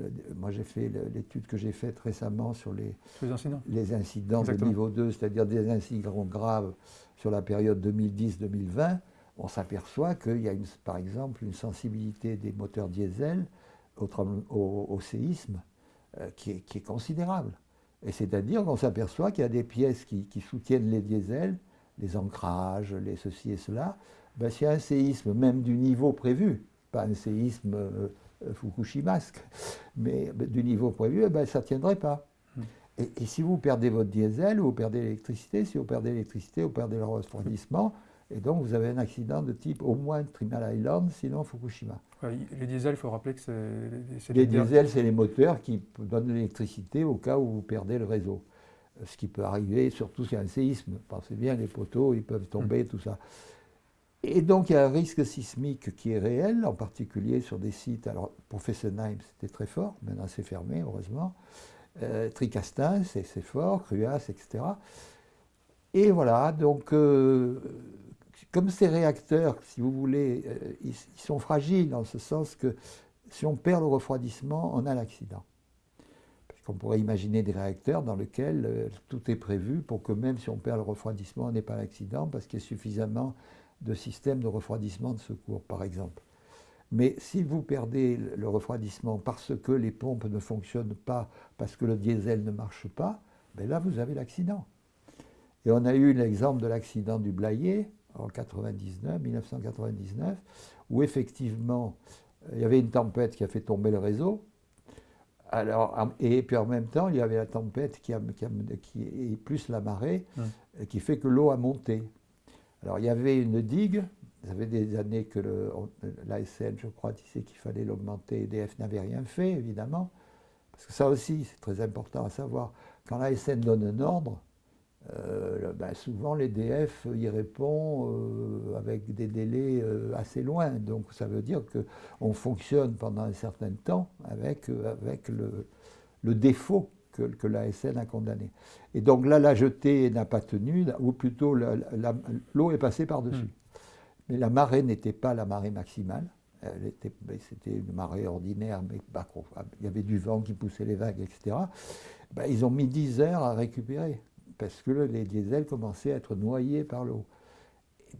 euh, moi, j'ai fait l'étude que j'ai faite récemment sur les, les incidents, de niveau 2, c'est-à-dire des incidents graves sur la période 2010-2020. On s'aperçoit qu'il y a, une, par exemple, une sensibilité des moteurs diesel au, séisme euh, qui, est, considérable. Et c'est-à-dire qu'on s'aperçoit qu'il y a des pièces qui, soutiennent les diesels, les ancrages, les ceci et cela. Ben, S'il y a un séisme, même du niveau prévu, pas un séisme... Euh, Fukushimasque, mais du niveau prévu, eh ben, ça ne tiendrait pas. Hmm. Et, si vous perdez votre diesel, vous perdez l'électricité. Si vous perdez l'électricité, vous perdez le refroidissement. Et donc, vous avez un accident de type au moins Trimal Island, sinon Fukushima. les diesels, il faut rappeler que c'est... Les diesels, c'est les moteurs qui donnent de l'électricité au cas où vous perdez le réseau. Ce qui peut arriver, surtout s'il y a un séisme. Pensez bien, les poteaux, ils peuvent tomber, hmm. tout ça. Et donc il y a un risque sismique qui est réel, en particulier sur des sites. Alors pour Fessenheim, c'était très fort, maintenant c'est fermé, heureusement. Euh, Tricastin, c'est fort, Cruas, etc. Et voilà, donc euh, comme ces réacteurs, si vous voulez, euh, ils, sont fragiles dans ce sens que si on perd le refroidissement, on a l'accident. Qu'on pourrait imaginer des réacteurs dans lesquels tout est prévu pour que même si on perd le refroidissement, on n'ait pas l'accident parce qu'il y a suffisamment de systèmes de refroidissement de secours, par exemple. Mais si vous perdez le refroidissement parce que les pompes ne fonctionnent pas, parce que le diesel ne marche pas, ben là, vous avez l'accident. Et on a eu l'exemple de l'accident du Blayet en 99, 1999, où effectivement, il y avait une tempête qui a fait tomber le réseau. Alors, et puis en même temps, il y avait la tempête qui, a, qui, est plus la marée, qui fait que l'eau a monté. Alors il y avait une digue, ça fait des années que l'ASN, je crois, disait qu'il fallait l'augmenter, EDF n'avait rien fait, évidemment, parce que ça aussi, c'est très important à savoir. Quand l'ASN donne un ordre, euh, ben souvent l'EDF y répond euh, avec des délais euh, assez loin. Donc ça veut dire qu'on fonctionne pendant un certain temps avec, avec le, le défaut que, que l'ASN a condamné. Et donc là, la jetée n'a pas tenu, ou plutôt l'eau est passée par-dessus. Hmm. Mais la marée n'était pas la marée maximale. C'était une marée ordinaire, mais il y avait du vent qui poussait les vagues, etc. Ben, ils ont mis 10 heures à récupérer, parce que les diesels commençaient à être noyés par l'eau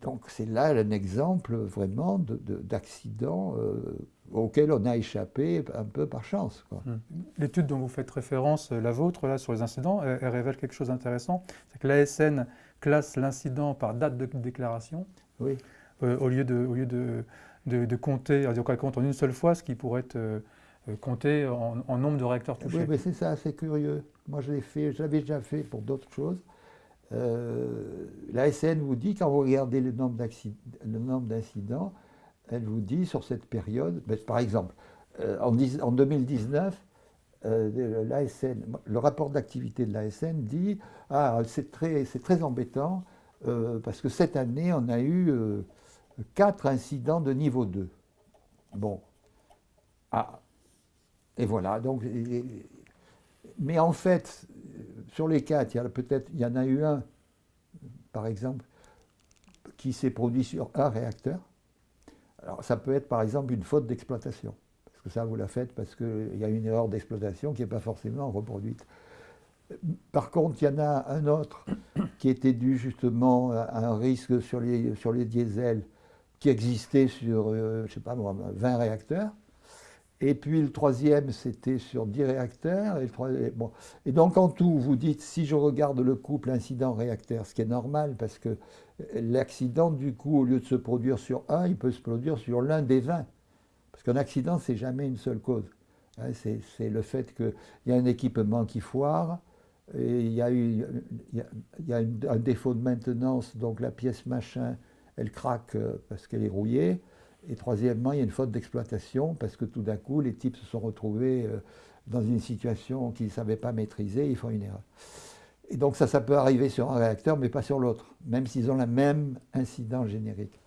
donc c'est là un exemple vraiment d'accident euh, auquel on a échappé un peu par chance. Hmm. L'étude dont vous faites référence, la vôtre, là, sur les incidents, elle, révèle quelque chose d'intéressant. C'est que l'ASN classe l'incident par date de déclaration. Oui. Euh, au lieu de, au lieu de, de, compter, compte en une seule fois, ce qui pourrait être euh, compté en, nombre de réacteurs touchés. Oui, mais c'est ça, c'est curieux. Moi, je l'ai fait, je l'avais déjà fait pour d'autres choses. Euh, la SN vous dit, quand vous regardez le nombre d'incidents, elle vous dit sur cette période, ben, par exemple, euh, en, 2019, euh, le rapport d'activité de l'ASN dit Ah, c'est très, très embêtant parce que cette année, on a eu quatre incidents de niveau 2. Bon. Ah. Et voilà. Donc, mais en fait, sur les quatre, il y peut-être, il y en a eu un, par exemple, qui s'est produit sur un réacteur. Alors ça peut être par exemple une faute d'exploitation, parce que ça vous la faites parce qu'il y a une erreur d'exploitation qui n'est pas forcément reproduite. Par contre, il y en a un autre qui était dû justement à un risque sur les, sur les diesels qui existait sur, euh, je sais pas moi, 20 réacteurs. Et puis le troisième, c'était sur 10 réacteurs. Et, donc en tout, vous dites, si je regarde le couple incident-réacteur, ce qui est normal, parce que l'accident, du coup, au lieu de se produire sur un, il peut se produire sur l'un des 20. Parce qu'un accident, c'est jamais une seule cause. Hein, c'est le fait qu'il y a un équipement qui foire, et il y a, eu, y a, un défaut de maintenance, donc la pièce machin, elle craque euh, parce qu'elle est rouillée. Et troisièmement, il y a une faute d'exploitation parce que tout d'un coup, les types se sont retrouvés euh, dans une situation qu'ils ne savaient pas maîtriser, ils font une erreur. Et donc ça, ça peut arriver sur un réacteur, mais pas sur l'autre, même s'ils ont le même incident générique.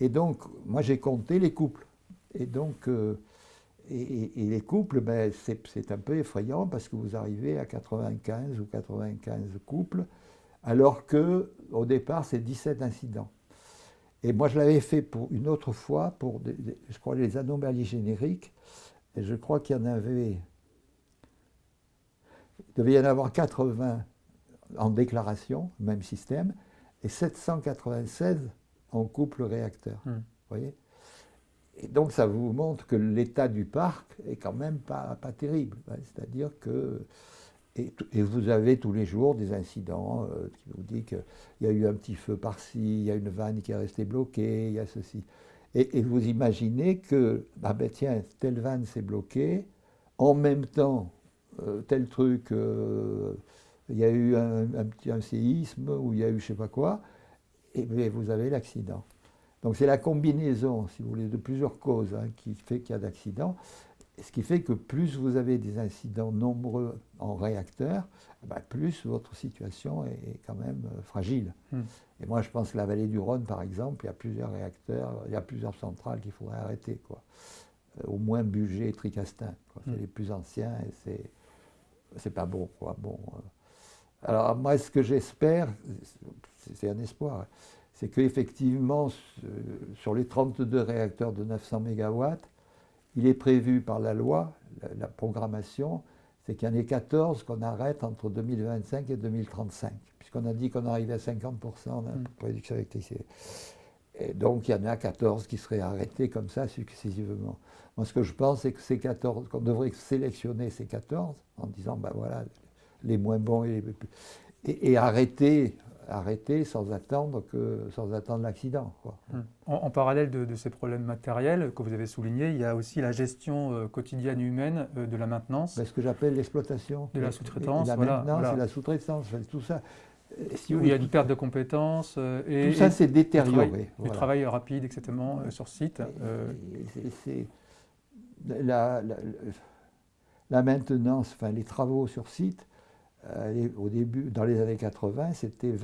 Et donc, moi j'ai compté les couples. Et donc, euh, et, les couples, ben, c'est un peu effrayant parce que vous arrivez à 95 ou 95 couples, alors que au départ c'est 17 incidents. Et moi je l'avais fait pour une autre fois pour, je crois, les anomalies génériques. Et je crois qu'il y en avait, il devait y en avoir 80 en déclaration, même système, et 796 en couple réacteur. Hmm. voyez? Et donc ça vous montre que l'état du parc est quand même pas, pas terrible. Hein. C'est-à-dire que. Et, vous avez tous les jours des incidents euh, qui vous disent qu'il y a eu un petit feu par-ci, il y a une vanne qui est restée bloquée, il y a ceci. Et, vous imaginez que, ah ben tiens, telle vanne s'est bloquée, en même temps, euh, tel truc, euh, il y a eu un, petit un séisme ou il y a eu je ne sais pas quoi, et vous avez l'accident. Donc c'est la combinaison, si vous voulez, de plusieurs causes hein, qui fait qu'il y a d'accidents. Ce qui fait que plus vous avez des incidents nombreux en réacteur, ben, plus votre situation est quand même euh, fragile. Hmm. Et moi, je pense que la vallée du Rhône, par exemple, il y a plusieurs réacteurs, il y a plusieurs centrales qu'il faudrait arrêter. Quoi. Euh, au moins Bugé et Tricastin. C'est hmm. les plus anciens et c'est, c'est pas bon. Quoi. bon euh. Alors, moi, ce que j'espère, c'est un espoir, c'est qu'effectivement, sur les 32 réacteurs de 900 MW, il est prévu par la loi, la, programmation, c'est qu'il y en ait 14 qu'on arrête entre 2025 et 2035, puisqu'on a dit qu'on arrivait à 50% de mm. production électrique. Et donc il y en a 14 qui seraient arrêtés comme ça successivement. Moi ce que je pense, c'est que ces 14, qu'on devrait sélectionner ces 14 en disant, ben voilà, les moins bons et, et arrêter arrêter sans attendre, que, sans attendre l'accident. En, parallèle de, ces problèmes matériels que vous avez soulignés, il y a aussi la gestion euh, quotidienne humaine euh, de la maintenance. Ben, ce que j'appelle l'exploitation. De la sous-traitance. La maintenance et la sous-traitance, tout ça. Si il y a une perte de compétences. Euh, et, tout ça, c'est détérioré. Du travail, rapide, etc., sur site. La, la, la, maintenance, enfin les travaux sur site, au début, dans les années 80, c'était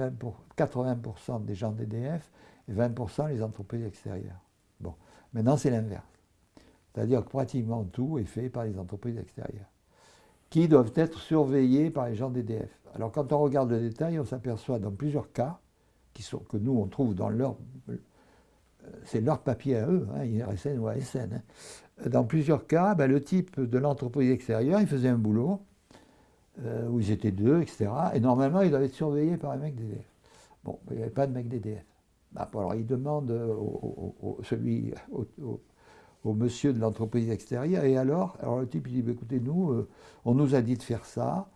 80% des gens d'EDF et 20% les entreprises extérieures. Bon, maintenant c'est l'inverse. C'est-à-dire que pratiquement tout est fait par les entreprises extérieures, qui doivent être surveillées par les gens d'EDF. Alors quand on regarde le détail, on s'aperçoit dans plusieurs cas, que nous on trouve dans leur... Euh, c'est leur papier à eux, hein, IRSN ou ASN. Hein. Dans plusieurs cas, ben, le type de l'entreprise extérieure, il faisait un boulot, euh, où ils étaient deux, etc. Et normalement, ils doivent être surveillés par un mec d'EDF. Bon, il n'y avait pas de mec d'EDF. Bah, alors, il demande au, celui, au, monsieur de l'entreprise extérieure, et alors Alors le type, dit, bah, écoutez, nous, euh, on nous a dit de faire ça,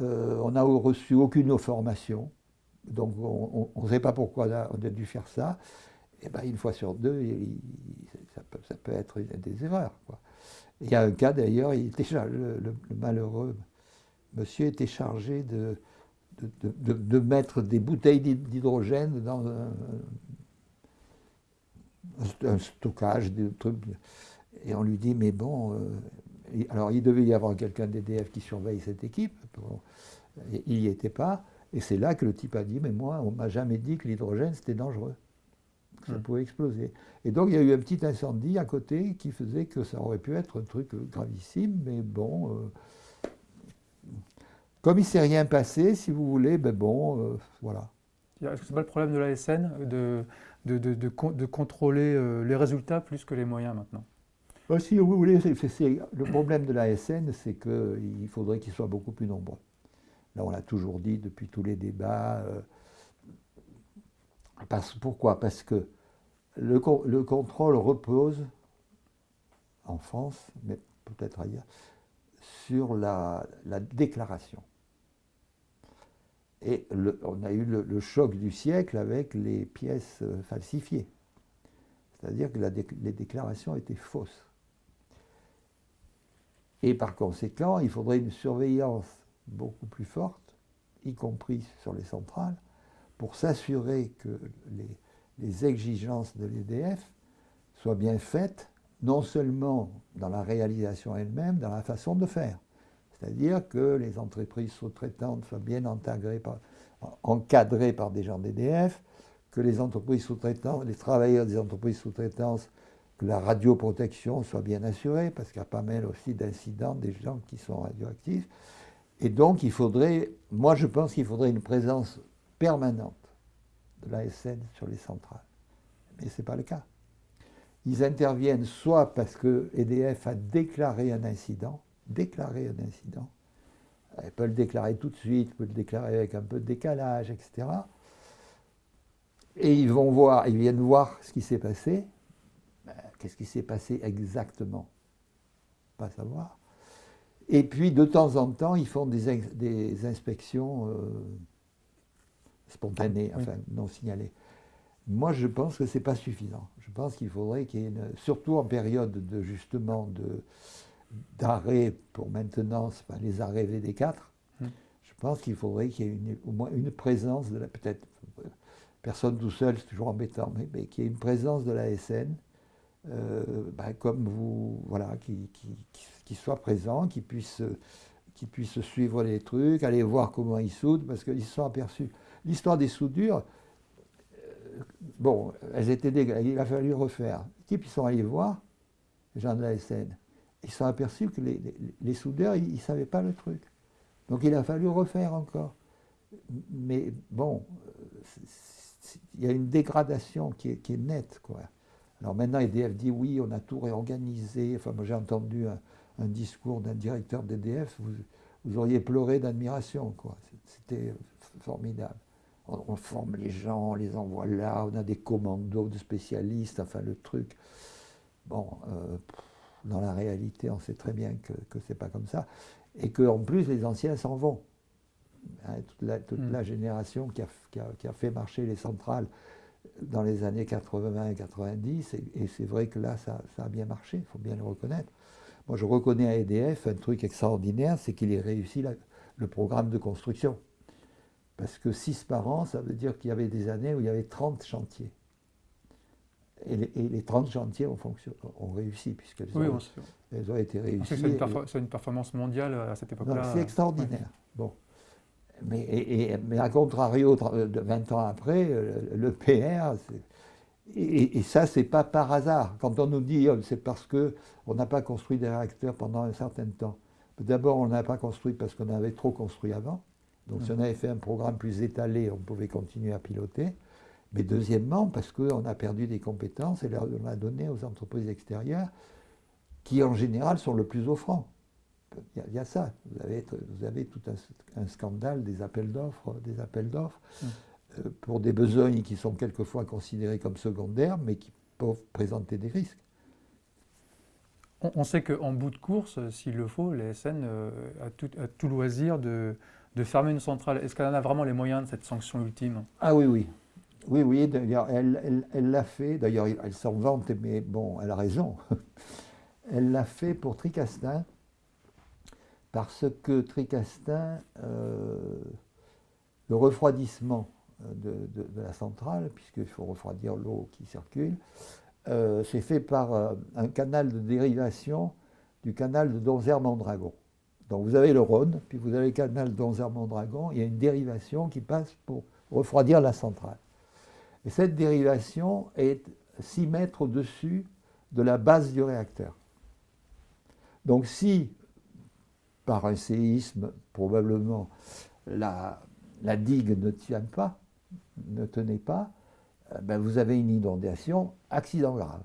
euh, on n'a reçu aucune formation, donc on ne sait pas pourquoi on a, dû faire ça. Et bien, une fois sur deux, ça, peut, être des erreurs. Il y a un cas d'ailleurs, il déjà le malheureux monsieur était chargé de, de, mettre des bouteilles d'hydrogène dans un, stockage de trucs. Et on lui dit, mais bon, euh, alors il devait y avoir quelqu'un d'EDF qui surveille cette équipe. il n'y était pas. Et c'est là que le type a dit, mais moi, on m'a jamais dit que l'hydrogène, c'était dangereux. Que ça pouvait exploser. Et donc, il y a eu un petit incendie à côté qui faisait que ça aurait pu être un truc gravissime, mais bon, euh, comme il ne s'est rien passé, si vous voulez, ben bon, euh, voilà. Est-ce que ce n'est pas le problème de la SN de, de, de, de contrôler euh, les résultats plus que les moyens maintenant? Bah, Si vous voulez, le problème de la SN, c'est qu'il faudrait qu'ils soient beaucoup plus nombreux. Là, on l'a toujours dit depuis tous les débats. Euh, parce, pourquoi? Parce que le, le contrôle repose, en France, mais peut-être ailleurs, sur la, la déclaration. Et on a eu le, choc du siècle avec les pièces euh, falsifiées. C'est-à-dire que les déclarations étaient fausses. Et par conséquent, il faudrait une surveillance beaucoup plus forte, y compris sur les centrales, pour s'assurer que les, les, exigences de l'EDF soient bien faites, non seulement dans la réalisation elle-même, dans la façon de faire. C'est-à-dire que les entreprises sous-traitantes soient bien encadrées par, des gens d'EDF, que les entreprises sous-traitantes, les travailleurs des entreprises sous-traitances, que la radioprotection soit bien assurée, parce qu'il y a pas mal aussi d'incidents des gens qui sont radioactifs. Et donc, il faudrait, moi je pense qu'il faudrait une présence permanente de l'ASN sur les centrales. Mais ce n'est pas le cas. Ils interviennent soit parce que EDF a déclaré un incident, déclaré un incident, elle peut le déclarer tout de suite, peut le déclarer avec un peu de décalage, etc. Et ils vont voir, ils viennent voir ce qui s'est passé. Ben, qu'est-ce qui s'est passé exactement? Pas savoir. Et puis, de temps en temps, ils font des, inspections euh, spontanées, enfin non signalées. Moi, je pense que ce n'est pas suffisant. Je pense qu'il faudrait qu'il y ait, une, surtout en période de justement d'arrêt pour maintenance, les arrêts VD4, hmm. je pense qu'il faudrait qu'il y ait au moins une présence de la, peut-être, personne tout seul, c'est toujours embêtant, mais, qu'il y ait une présence de la SN, euh, ben, comme vous, voilà, qui, qui soit présent, qui puisse, qui puisse suivre les trucs, aller voir comment ils soudent, parce qu'ils se sont aperçus. L'histoire des soudures, euh, bon, elles étaient il a fallu refaire. Les types, ils sont allés voir, les gens de la SN, ils sont aperçus que les, soudeurs, ils ne savaient pas le truc. Donc il a fallu refaire encore. Mais bon, il y a une dégradation qui est, nette. Alors maintenant, EDF dit oui, on a tout réorganisé. Enfin, moi j'ai entendu un, discours d'un directeur d'EDF, vous, vous, auriez pleuré d'admiration. C'était formidable. On, forme les gens, on les envoie là, on a des commandos de spécialistes, enfin le truc. Bon, euh, dans la réalité, on sait très bien que, ce n'est pas comme ça. Et qu'en plus, les anciens s'en vont. Hein, toute, la, toute mm. la, génération qui a, qui, a, qui a, fait marcher les centrales dans les années 80 et 90, et, et c'est vrai que là, ça, ça, a bien marché, il faut bien le reconnaître. Moi, je reconnais à EDF un truc extraordinaire, c'est qu'il ait réussi le programme de construction. Parce que 6 par an, ça veut dire qu'il y avait des années où il y avait 30 chantiers. Et les, 30 chantiers ont, ont réussi, puisqu'elles ont, elles ont été réussies. C'est une, performance mondiale à cette époque-là. C'est extraordinaire. Bon. Mais, mais à contrario, 20 ans après, le PR, et, ça, ce n'est pas par hasard. Quand on nous dit oh, c'est parce qu'on n'a pas construit des réacteurs pendant un certain temps. D'abord, on n'a pas construit parce qu'on avait trop construit avant. Donc, si on avait fait un programme plus étalé, on pouvait continuer à piloter. Mais deuxièmement, parce qu'on a perdu des compétences et on a donné aux entreprises extérieures qui, en général, sont le plus offrants. Il y, a, ça. Vous avez, vous avez tout un, scandale des appels d'offres, des appels d'offres. Hum. Euh, pour des besoins qui sont quelquefois considérés comme secondaires, mais qui peuvent présenter des risques. On, sait qu'en bout de course, s'il le faut, l'ESN euh, a, tout, tout, loisir de, de, fermer une centrale. Est-ce qu'elle en a vraiment les moyens de cette sanction ultime? Ah oui, oui. Oui, oui, d'ailleurs, elle l'a fait. D'ailleurs, elle s'en vante, mais bon, elle a raison. elle l'a fait pour Tricastin, parce que Tricastin, euh, le refroidissement de, la centrale, puisqu'il faut refroidir l'eau qui circule, euh, c'est fait par euh, un canal de dérivation du canal de Donzère-Mondragon. Donc vous avez le Rhône, puis vous avez le canal Donzère-Mondragon, il y a une dérivation qui passe pour refroidir la centrale. Et cette dérivation est 6 mètres au-dessus de la base du réacteur. Donc si, par un séisme, probablement, la, digue ne tient pas, ne tenez pas, euh, ben vous avez une inondation, accident grave.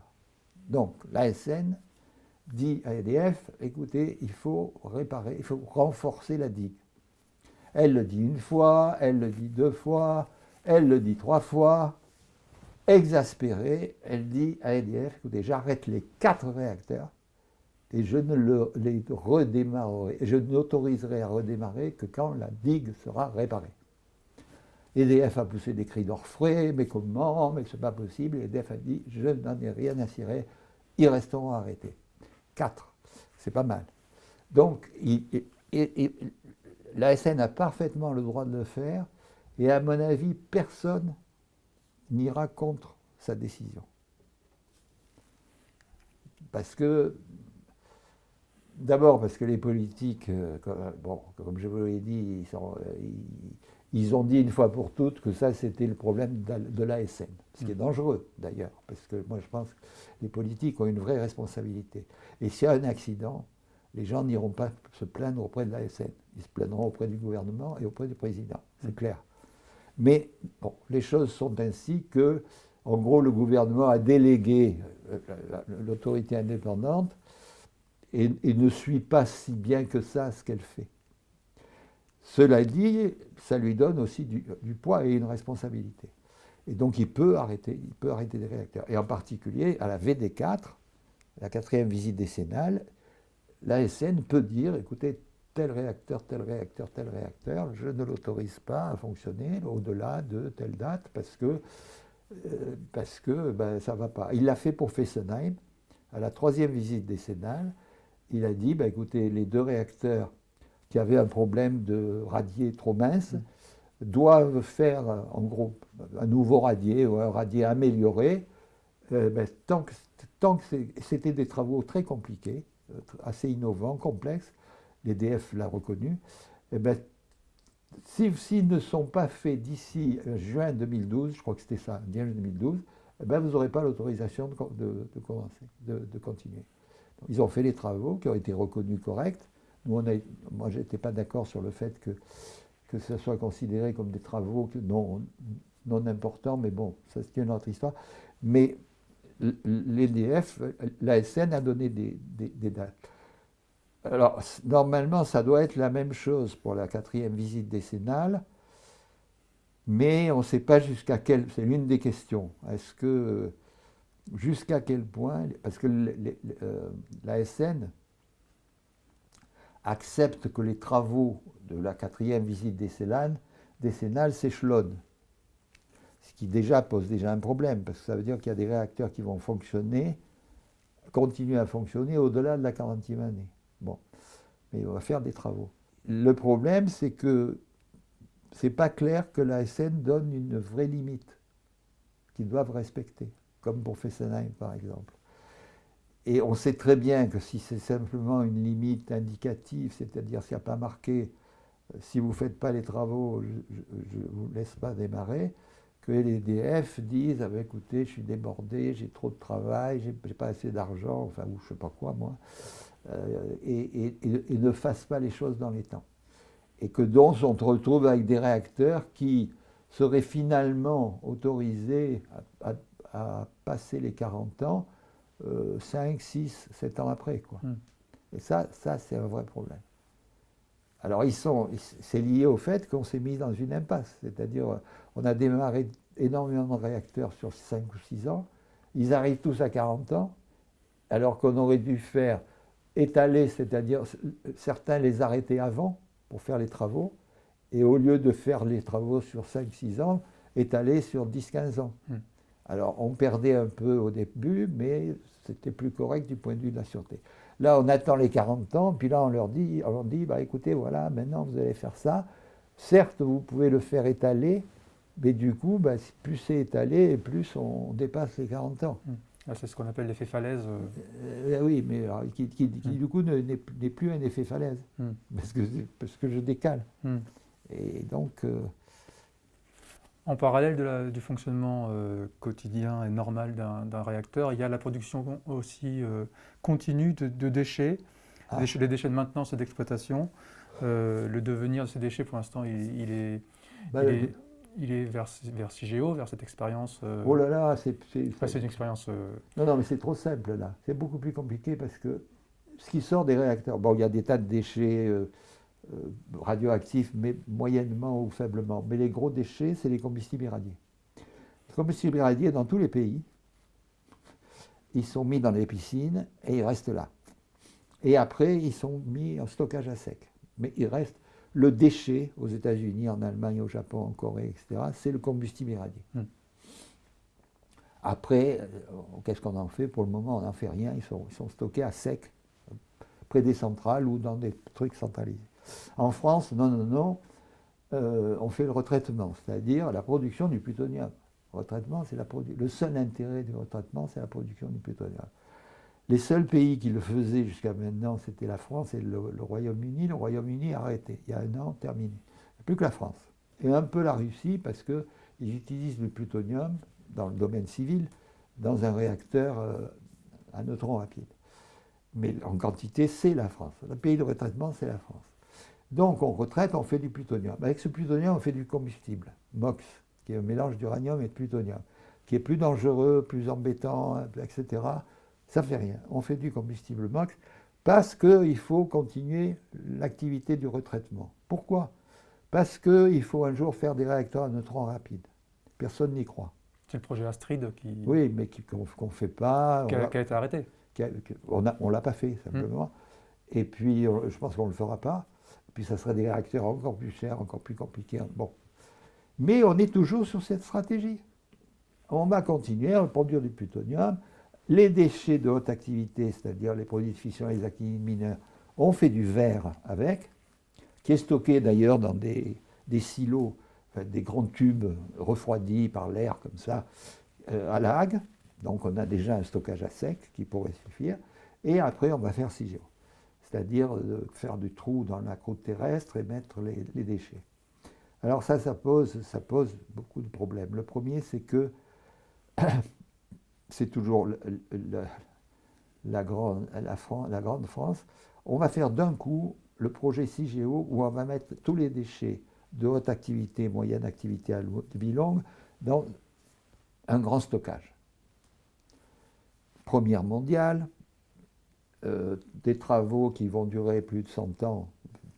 Donc l'ASN dit à EDF, écoutez, il faut réparer, il faut renforcer la digue. Elle le dit une fois, elle le dit deux fois, elle le dit trois fois. Exaspérée, elle dit à EDF, écoutez, j'arrête les quatre réacteurs et je ne les redémarrerai, je n'autoriserai à redémarrer que quand la digue sera réparée. EDF a poussé des cris d'orfraie, mais comment, mais c'est pas possible. EDF a dit, je n'en ai rien à cirer, ils resteront arrêtés. Quatre, c'est pas mal. Donc, l'ASN a parfaitement le droit de le faire, et à mon avis, personne n'ira contre sa décision. Parce que, d'abord parce que les politiques, euh, comme, bon, comme je vous l'ai dit, ils sont, Ils ont dit une fois pour toutes que ça, c'était le problème de l'ASN, ce qui est dangereux d'ailleurs, parce que moi je pense que les politiques ont une vraie responsabilité. Et s'il y a un accident, les gens n'iront pas se plaindre auprès de l'ASN, ils se plaindront auprès du gouvernement et auprès du président, c'est clair. Mais bon, les choses sont ainsi que, en gros, le gouvernement a délégué euh, l'autorité indépendante et, ne suit pas si bien que ça ce qu'elle fait. Cela dit, ça lui donne aussi du, poids et une responsabilité. Et donc il peut, arrêter, il peut arrêter des réacteurs. Et en particulier, à la VD4, la quatrième visite décennale, l'ASN peut dire, écoutez, tel réacteur, tel réacteur, tel réacteur, je ne l'autorise pas à fonctionner au-delà de telle date parce que, euh, ben, ça ne va pas. Il l'a fait pour Fessenheim. À la troisième visite décennale, il a dit, ben, écoutez, les deux réacteurs qui avaient un problème de radier trop mince, doivent faire en gros un nouveau radier ou un radier amélioré, euh, ben, tant que, tant que c'était des travaux très compliqués, euh, assez innovants, complexes, l'EDF l'a reconnu, eh ben, s'ils ne sont pas faits d'ici euh, juin 2012, je crois que c'était ça, juin 2012, eh ben, vous n'aurez pas l'autorisation de, commencer, de, continuer. ils ont fait les travaux qui ont été reconnus corrects, moi, je n'étais pas d'accord sur le fait que, que ce soit considéré comme des travaux non, non importants, mais bon, ça c'est une autre histoire. Mais l'EDF, l'ASN a donné des, dates. Alors, normalement, ça doit être la même chose pour la quatrième visite décennale, mais on ne sait pas jusqu'à quel... C'est l'une des questions. Est-ce que... Jusqu'à quel point... Parce que euh, l'ASN accepte que les travaux de la quatrième visite décennale, s'échelonnent. Ce qui déjà pose déjà un problème, parce que ça veut dire qu'il y a des réacteurs qui vont fonctionner, continuer à fonctionner au-delà de la 40e année. Mais on va faire des travaux. Le problème, c'est que c'est pas clair que la SN donne une vraie limite qu'ils doivent respecter, comme pour Fessenheim par exemple. Et on sait très bien que si c'est simplement une limite indicative, c'est-à-dire s'il n'y a pas marqué euh, si vous ne faites pas les travaux, je ne vous laisse pas démarrer, que les EDF disent ah ben, écoutez, je suis débordé, j'ai trop de travail, j'ai pas assez d'argent, enfin, ou je ne sais pas quoi, moi, euh, et, ne fassent pas les choses dans les temps. Et que donc on se retrouve avec des réacteurs qui seraient finalement autorisés à passer les 40 ans 5, 6, 7 ans après. Quoi. Hmm. Et ça, ça c'est un vrai problème. Alors, ils sont, c'est lié au fait qu'on s'est mis dans une impasse. C'est-à-dire, on a démarré énormément de réacteurs sur 5 ou 6 ans. Ils arrivent tous à 40 ans, alors qu'on aurait dû faire étaler, c'est-à-dire certains les arrêter avant pour faire les travaux, et au lieu de faire les travaux sur 5-6 ans, étaler sur 10-15 ans. Hmm. Alors, on perdait un peu au début, mais c'était plus correct du point de vue de la sûreté. Là, on attend les 40 ans, puis là, on leur dit, on dit bah, écoutez, voilà, maintenant, vous allez faire ça. Certes, vous pouvez le faire étaler, mais du coup, bah, plus c'est étalé, plus on dépasse les 40 ans. Hum. Ah, c'est ce qu'on appelle l'effet falaise. Euh, euh, oui, mais qui, hum. du coup n'est plus un effet falaise, hum. parce, que, parce que je décale. Et donc, euh, en parallèle du fonctionnement euh, quotidien et normal d'un réacteur, il y a la production aussi continue de, déchets, ah. les déchets de maintenance et d'exploitation. Le devenir de ces déchets, pour l'instant, il, est, bah, il, est, vers, vers CIGEO, vers cette expérience. oh là là, c'est une expérience. Non, non, mais c'est trop simple là. C'est beaucoup plus compliqué parce que ce qui sort des réacteurs, bon, il y a des tas de déchets euh, radioactifs, mais moyennement ou faiblement. Mais les gros déchets, c'est les combustibles irradiés. Les combustibles irradiés, dans tous les pays, ils sont mis dans les piscines et ils restent là. Et après, ils sont mis en stockage à sec. Mais il reste le déchet aux États-Unis, en Allemagne, au Japon, en Corée, etc. C'est le combustible irradié. Hmm. Après, euh, qu'est-ce qu'on en fait? Pour le moment, on n'en fait rien. Ils sont, ils sont stockés à sec, près des centrales ou dans des trucs centralisés. En France, non, non, non, euh, on fait le retraitement, c'est-à-dire la production du plutonium. Le retraitement, c'est la le seul intérêt du retraitement, c'est la production du plutonium. Les seuls pays qui le faisaient jusqu'à maintenant, c'était la France et le, Royaume-Uni. Le Royaume-Uni a arrêté, il y a un an, terminé. Plus que la France. et un peu la Russie parce qu'ils utilisent le plutonium dans le domaine civil dans un réacteur euh, à neutrons rapides. Mais en quantité, c'est la France. Le pays de retraitement, c'est la France. Donc on retraite, on fait du plutonium. Avec ce plutonium, on fait du combustible, MOX, qui est un mélange d'uranium et de plutonium, qui est plus dangereux, plus embêtant, etc. Ça ne fait rien. On fait du combustible MOX parce qu'il faut continuer l'activité du retraitement. Pourquoi? Parce qu'il faut un jour faire des réacteurs à neutrons rapides. Personne n'y croit. C'est le projet Astrid qui... Oui, mais qu'on ne fait pas. Qui a, été arrêté. on ne l'a pas fait, simplement. Hmm. Et puis, je pense qu'on ne le fera pas. Puis, ça serait des réacteurs encore plus chers, encore plus compliqués. Bon. Mais on est toujours sur cette stratégie. On va continuer à produire du plutonium. Les déchets de haute activité, c'est-à-dire les produits de fission et les activités mineurs, on fait du verre avec, qui est stocké d'ailleurs dans des, silos, des grands tubes refroidis par l'air comme ça, euh, à la Hague. Donc on a déjà un stockage à sec qui pourrait suffire. Et après, on va faire CIGEO, c'est-à-dire faire du trou dans la croûte terrestre et mettre les, déchets. Alors ça, ça pose beaucoup de problèmes. Le premier, c'est que c'est toujours la, grande, France, on va faire d'un coup le projet CIGEO où on va mettre tous les déchets de haute activité, moyenne activité à longue dans un grand stockage. Première mondiale, euh, des travaux qui vont durer plus de 100 ans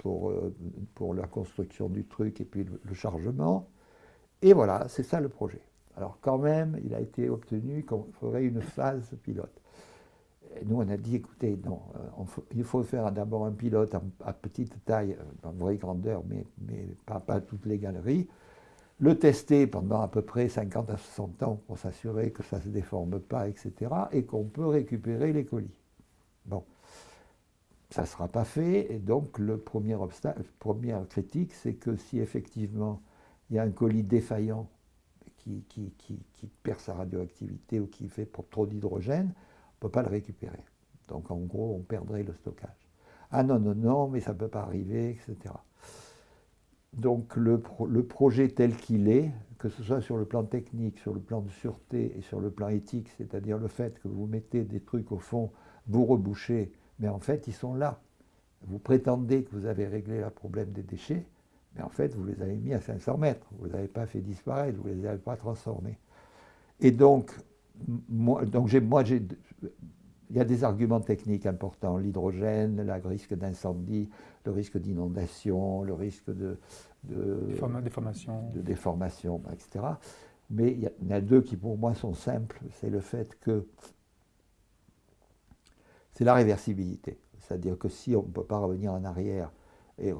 euh, pour la construction du truc et puis le chargement. Et voilà, c'est ça le projet. Alors quand même, il a été obtenu qu'on ferait une phase pilote. Nous, on a dit, écoutez, non, euh, il faut faire d'abord un pilote à, petite taille, euh, en vraie grandeur, mais, mais pas, pas, toutes les galeries, le tester pendant à peu près 50 à 60 ans pour s'assurer que ça ne se déforme pas, etc., et qu'on peut récupérer les colis. Bon, ça ne sera pas fait, et donc le premier obstacle, première critique, c'est que si effectivement il y a un colis défaillant qui, perd sa radioactivité ou qui fait trop d'hydrogène, on ne peut pas le récupérer. Donc en gros, on perdrait le stockage. Ah non, non, non, mais ça ne peut pas arriver, etc. Donc le, le projet tel qu'il est, que ce soit sur le plan technique, sur le plan de sûreté et sur le plan éthique, c'est-à-dire le fait que vous mettez des trucs au fond, vous rebouchez, mais en fait ils sont là. Vous prétendez que vous avez réglé le problème des déchets, mais en fait, vous les avez mis à 500 mètres. Vous ne les avez pas fait disparaître, vous ne les avez pas transformés. Et donc, moi, donc moi il y a des arguments techniques importants. L'hydrogène, le risque d'incendie, le risque d'inondation, le risque de, de, déformation. de déformation, etc. Mais il y en a deux qui pour moi sont simples. C'est le fait que c'est la réversibilité. C'est-à-dire que si on ne peut pas revenir en arrière et,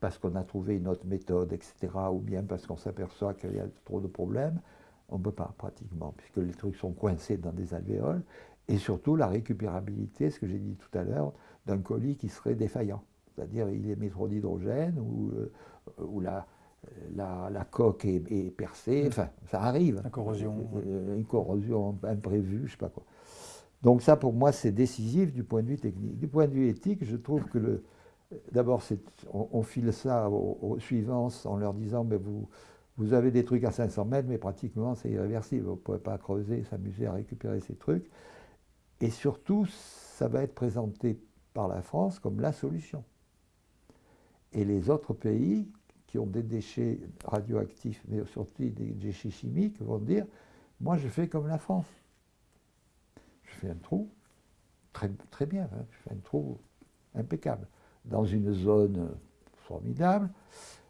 parce qu'on a trouvé une autre méthode, etc., ou bien parce qu'on s'aperçoit qu'il y a trop de problèmes, on ne peut pas pratiquement, puisque les trucs sont coincés dans des alvéoles, et surtout la récupérabilité, ce que j'ai dit tout à l'heure, d'un colis qui serait défaillant. C'est-à-dire il émet trop d'hydrogène ou, euh, ou la, la, coque est, percée, mmh. enfin ça arrive. Une corrosion. Euh, une corrosion imprévue, je ne sais pas quoi. Donc ça pour moi c'est décisif du point de vue technique. Du point de vue éthique, je trouve que le, D'abord, on, file ça aux, suivants en leur disant mais vous, vous avez des trucs à 500 mètres, mais pratiquement c'est irréversible. Vous ne pouvez pas creuser, s'amuser à récupérer ces trucs. Et surtout, ça va être présenté par la France comme la solution. Et les autres pays qui ont des déchets radioactifs, mais surtout des déchets chimiques, vont dire moi je fais comme la France. Je fais un trou, très, très bien, hein, je fais un trou impeccable dans une zone formidable.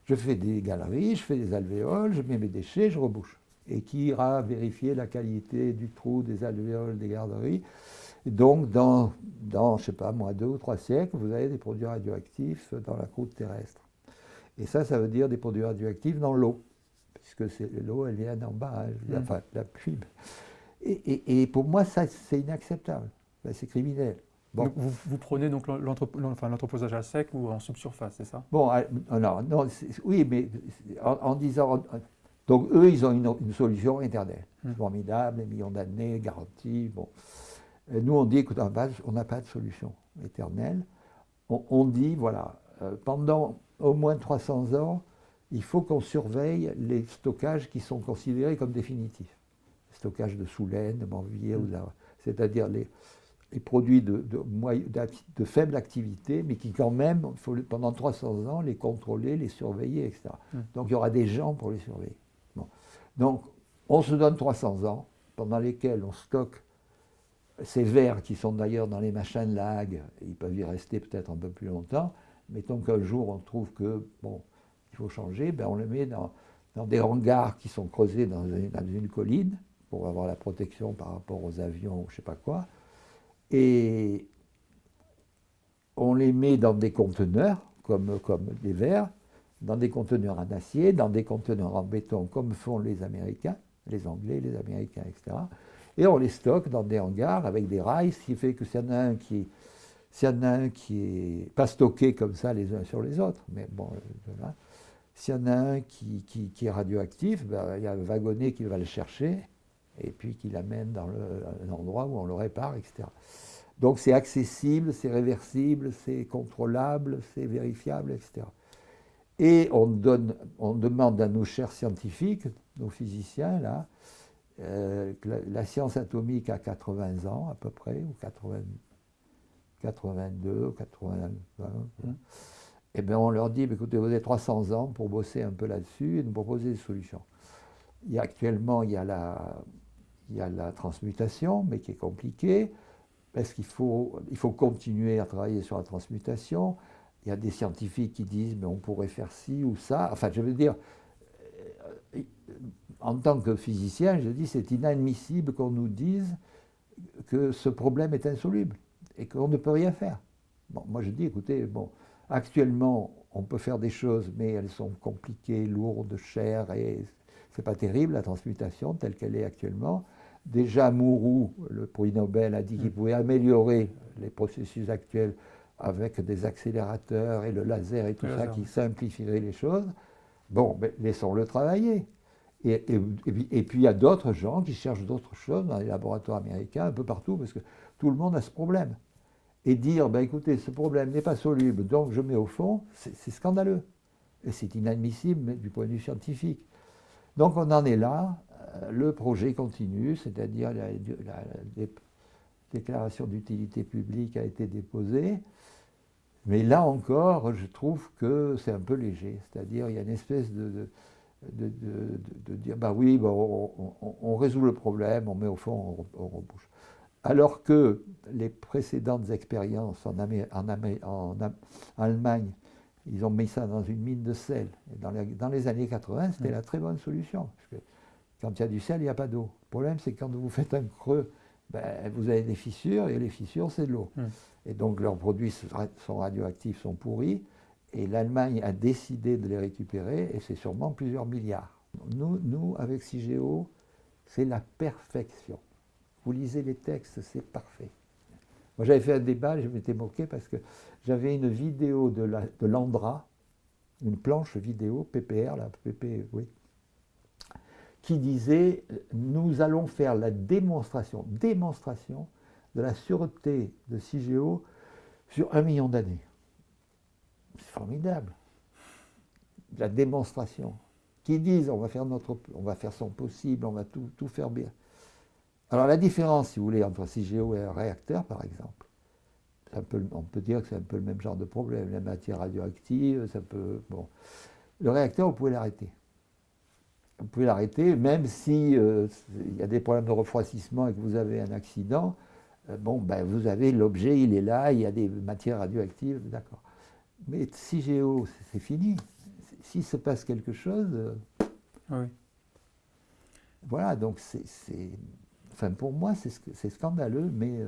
Je fais des galeries, je fais des alvéoles, je mets mes déchets, je rebouche. Et qui ira vérifier la qualité du trou, des alvéoles, des garderies. donc, dans, dans, je sais pas moi, deux ou trois siècles, vous avez des produits radioactifs dans la croûte terrestre. Et ça, ça veut dire des produits radioactifs dans l'eau, puisque l'eau, elle vient d'en bas, hein, enfin, la pluie. Et, et pour moi, ça, c'est inacceptable. C'est criminel. Vous, prenez donc l'entreposage à sec ou en subsurface, c'est ça? Bon, ah, non, non oui, mais en, disant. Donc eux, ils ont une, solution éternelle, hmm. formidable, des millions d'années, garantie. Bon. nous, on dit écoute, on n'a pas de solution éternelle. On, dit, voilà, euh, pendant au moins 300 ans, il faut qu'on surveille les stockages qui sont considérés comme définitifs. Stockage de soulaine, de morvilliers, mm. c'est-à-dire les, produits de, de, faible activité, mais qui quand même, il faut pendant 300 ans les contrôler, les surveiller, etc. Mm. Donc il y aura des gens pour les surveiller. Donc on se donne 300 ans pendant lesquels on stocke ces vers qui sont d'ailleurs dans les machins de lag, ils peuvent y rester peut-être un peu plus longtemps. Mettons qu'un jour on trouve que, bon, il faut changer, ben on le met dans, des hangars qui sont creusés dans une, colline pour avoir la protection par rapport aux avions ou je ne sais pas quoi. Et on les met dans des conteneurs, comme, comme des verres, dans des conteneurs en acier, dans des conteneurs en béton, comme font les Américains, les Anglais, les Américains, etc. Et on les stocke dans des hangars avec des rails, ce qui fait que s'il y en a un qui s'il y en a un qui est pas stocké comme ça les uns sur les autres, mais bon, euh, s'il y en a un qui, est radioactif, ben, il y a un wagonnet qui va le chercher et puis qui l'amène dans l'endroit où on le répare, etc. Donc c'est accessible, c'est réversible, c'est contrôlable, c'est vérifiable, etc. Et on, donne, on demande à nos chers scientifiques, nos physiciens, là, euh, la, science atomique a 80 ans à peu près, ou 80, 82, 80, et bien on leur dit, écoutez, vous avez 300 ans pour bosser un peu là-dessus et nous proposer des solutions. Il y a, actuellement, il y a, la, il y a la transmutation, mais qui est compliquée. Est-ce qu'il faut, il faut continuer à travailler sur la transmutation? Il y a des scientifiques qui disent, mais on pourrait faire ci ou ça. Enfin, je veux dire, euh, en tant que physicien, je dis, c'est inadmissible qu'on nous dise que ce problème est insoluble et qu'on ne peut rien faire. Bon, moi je dis, écoutez, bon, actuellement, on peut faire des choses, mais elles sont compliquées, lourdes, chères, et c'est pas terrible la transmutation telle qu'elle est actuellement. Déjà, Mourou, le prix Nobel, a dit qu'il mm. pouvait améliorer les processus actuels avec des accélérateurs et le laser et tout ça qui simplifierait les choses. Bon, ben, laissons-le travailler. Et, et, puis il y a d'autres gens qui cherchent d'autres choses dans les laboratoires américains, un peu partout, parce que tout le monde a ce problème et dire, ben écoutez, ce problème n'est pas soluble, donc je mets au fond, c'est scandaleux. Et c'est inadmissible du point de vue scientifique. Donc on en est là, le projet continue, c'est-à-dire la, déclaration d'utilité publique a été déposée, mais là encore, je trouve que c'est un peu léger, c'est-à-dire il y a une espèce de, de, dire, bah oui, on, résout le problème, on met au fond, on, on rebouche. Alors que les précédentes expériences en, Allemagne, ils ont mis ça dans une mine de sel. dans, les, années 80, c'était mm. la très bonne solution. Parce que quand il y a du sel, il n'y a pas d'eau. Le problème, c'est que quand vous faites un creux, ben, vous avez des fissures, et les fissures, c'est de l'eau. Mm. Et donc leurs produits sont radioactifs, sont pourris, et l'Allemagne a décidé de les récupérer, et c'est sûrement plusieurs milliards. Nous, nous avec CIGEO, c'est la perfection. Vous lisez les textes, c'est parfait. Moi, j'avais fait un débat, je m'étais moqué parce que j'avais une vidéo de l'Andra, une planche vidéo, PPR, la PP, oui, qui disait Nous allons faire la démonstration, démonstration de la sûreté de CIGEO sur un million d'années. C'est formidable. La démonstration. Qui disent on va faire notre, on va faire son possible, on va tout, tout faire bien. Alors la différence, si vous voulez, entre CGO et un réacteur, par exemple, on peut dire que c'est un peu le même genre de problème. La matière radioactive, ça peut... Bon. Le réacteur, vous pouvez l'arrêter. Vous pouvez l'arrêter, même si euh, il y a des problèmes de refroidissement et que vous avez un accident. Euh, bon, ben, vous avez l'objet, il est là, il y a des matières radioactives, d'accord. Mais CGO, c'est fini. S'il se passe quelque chose... Euh, oui. Voilà, donc c'est Enfin, pour moi, c'est scandaleux, mais,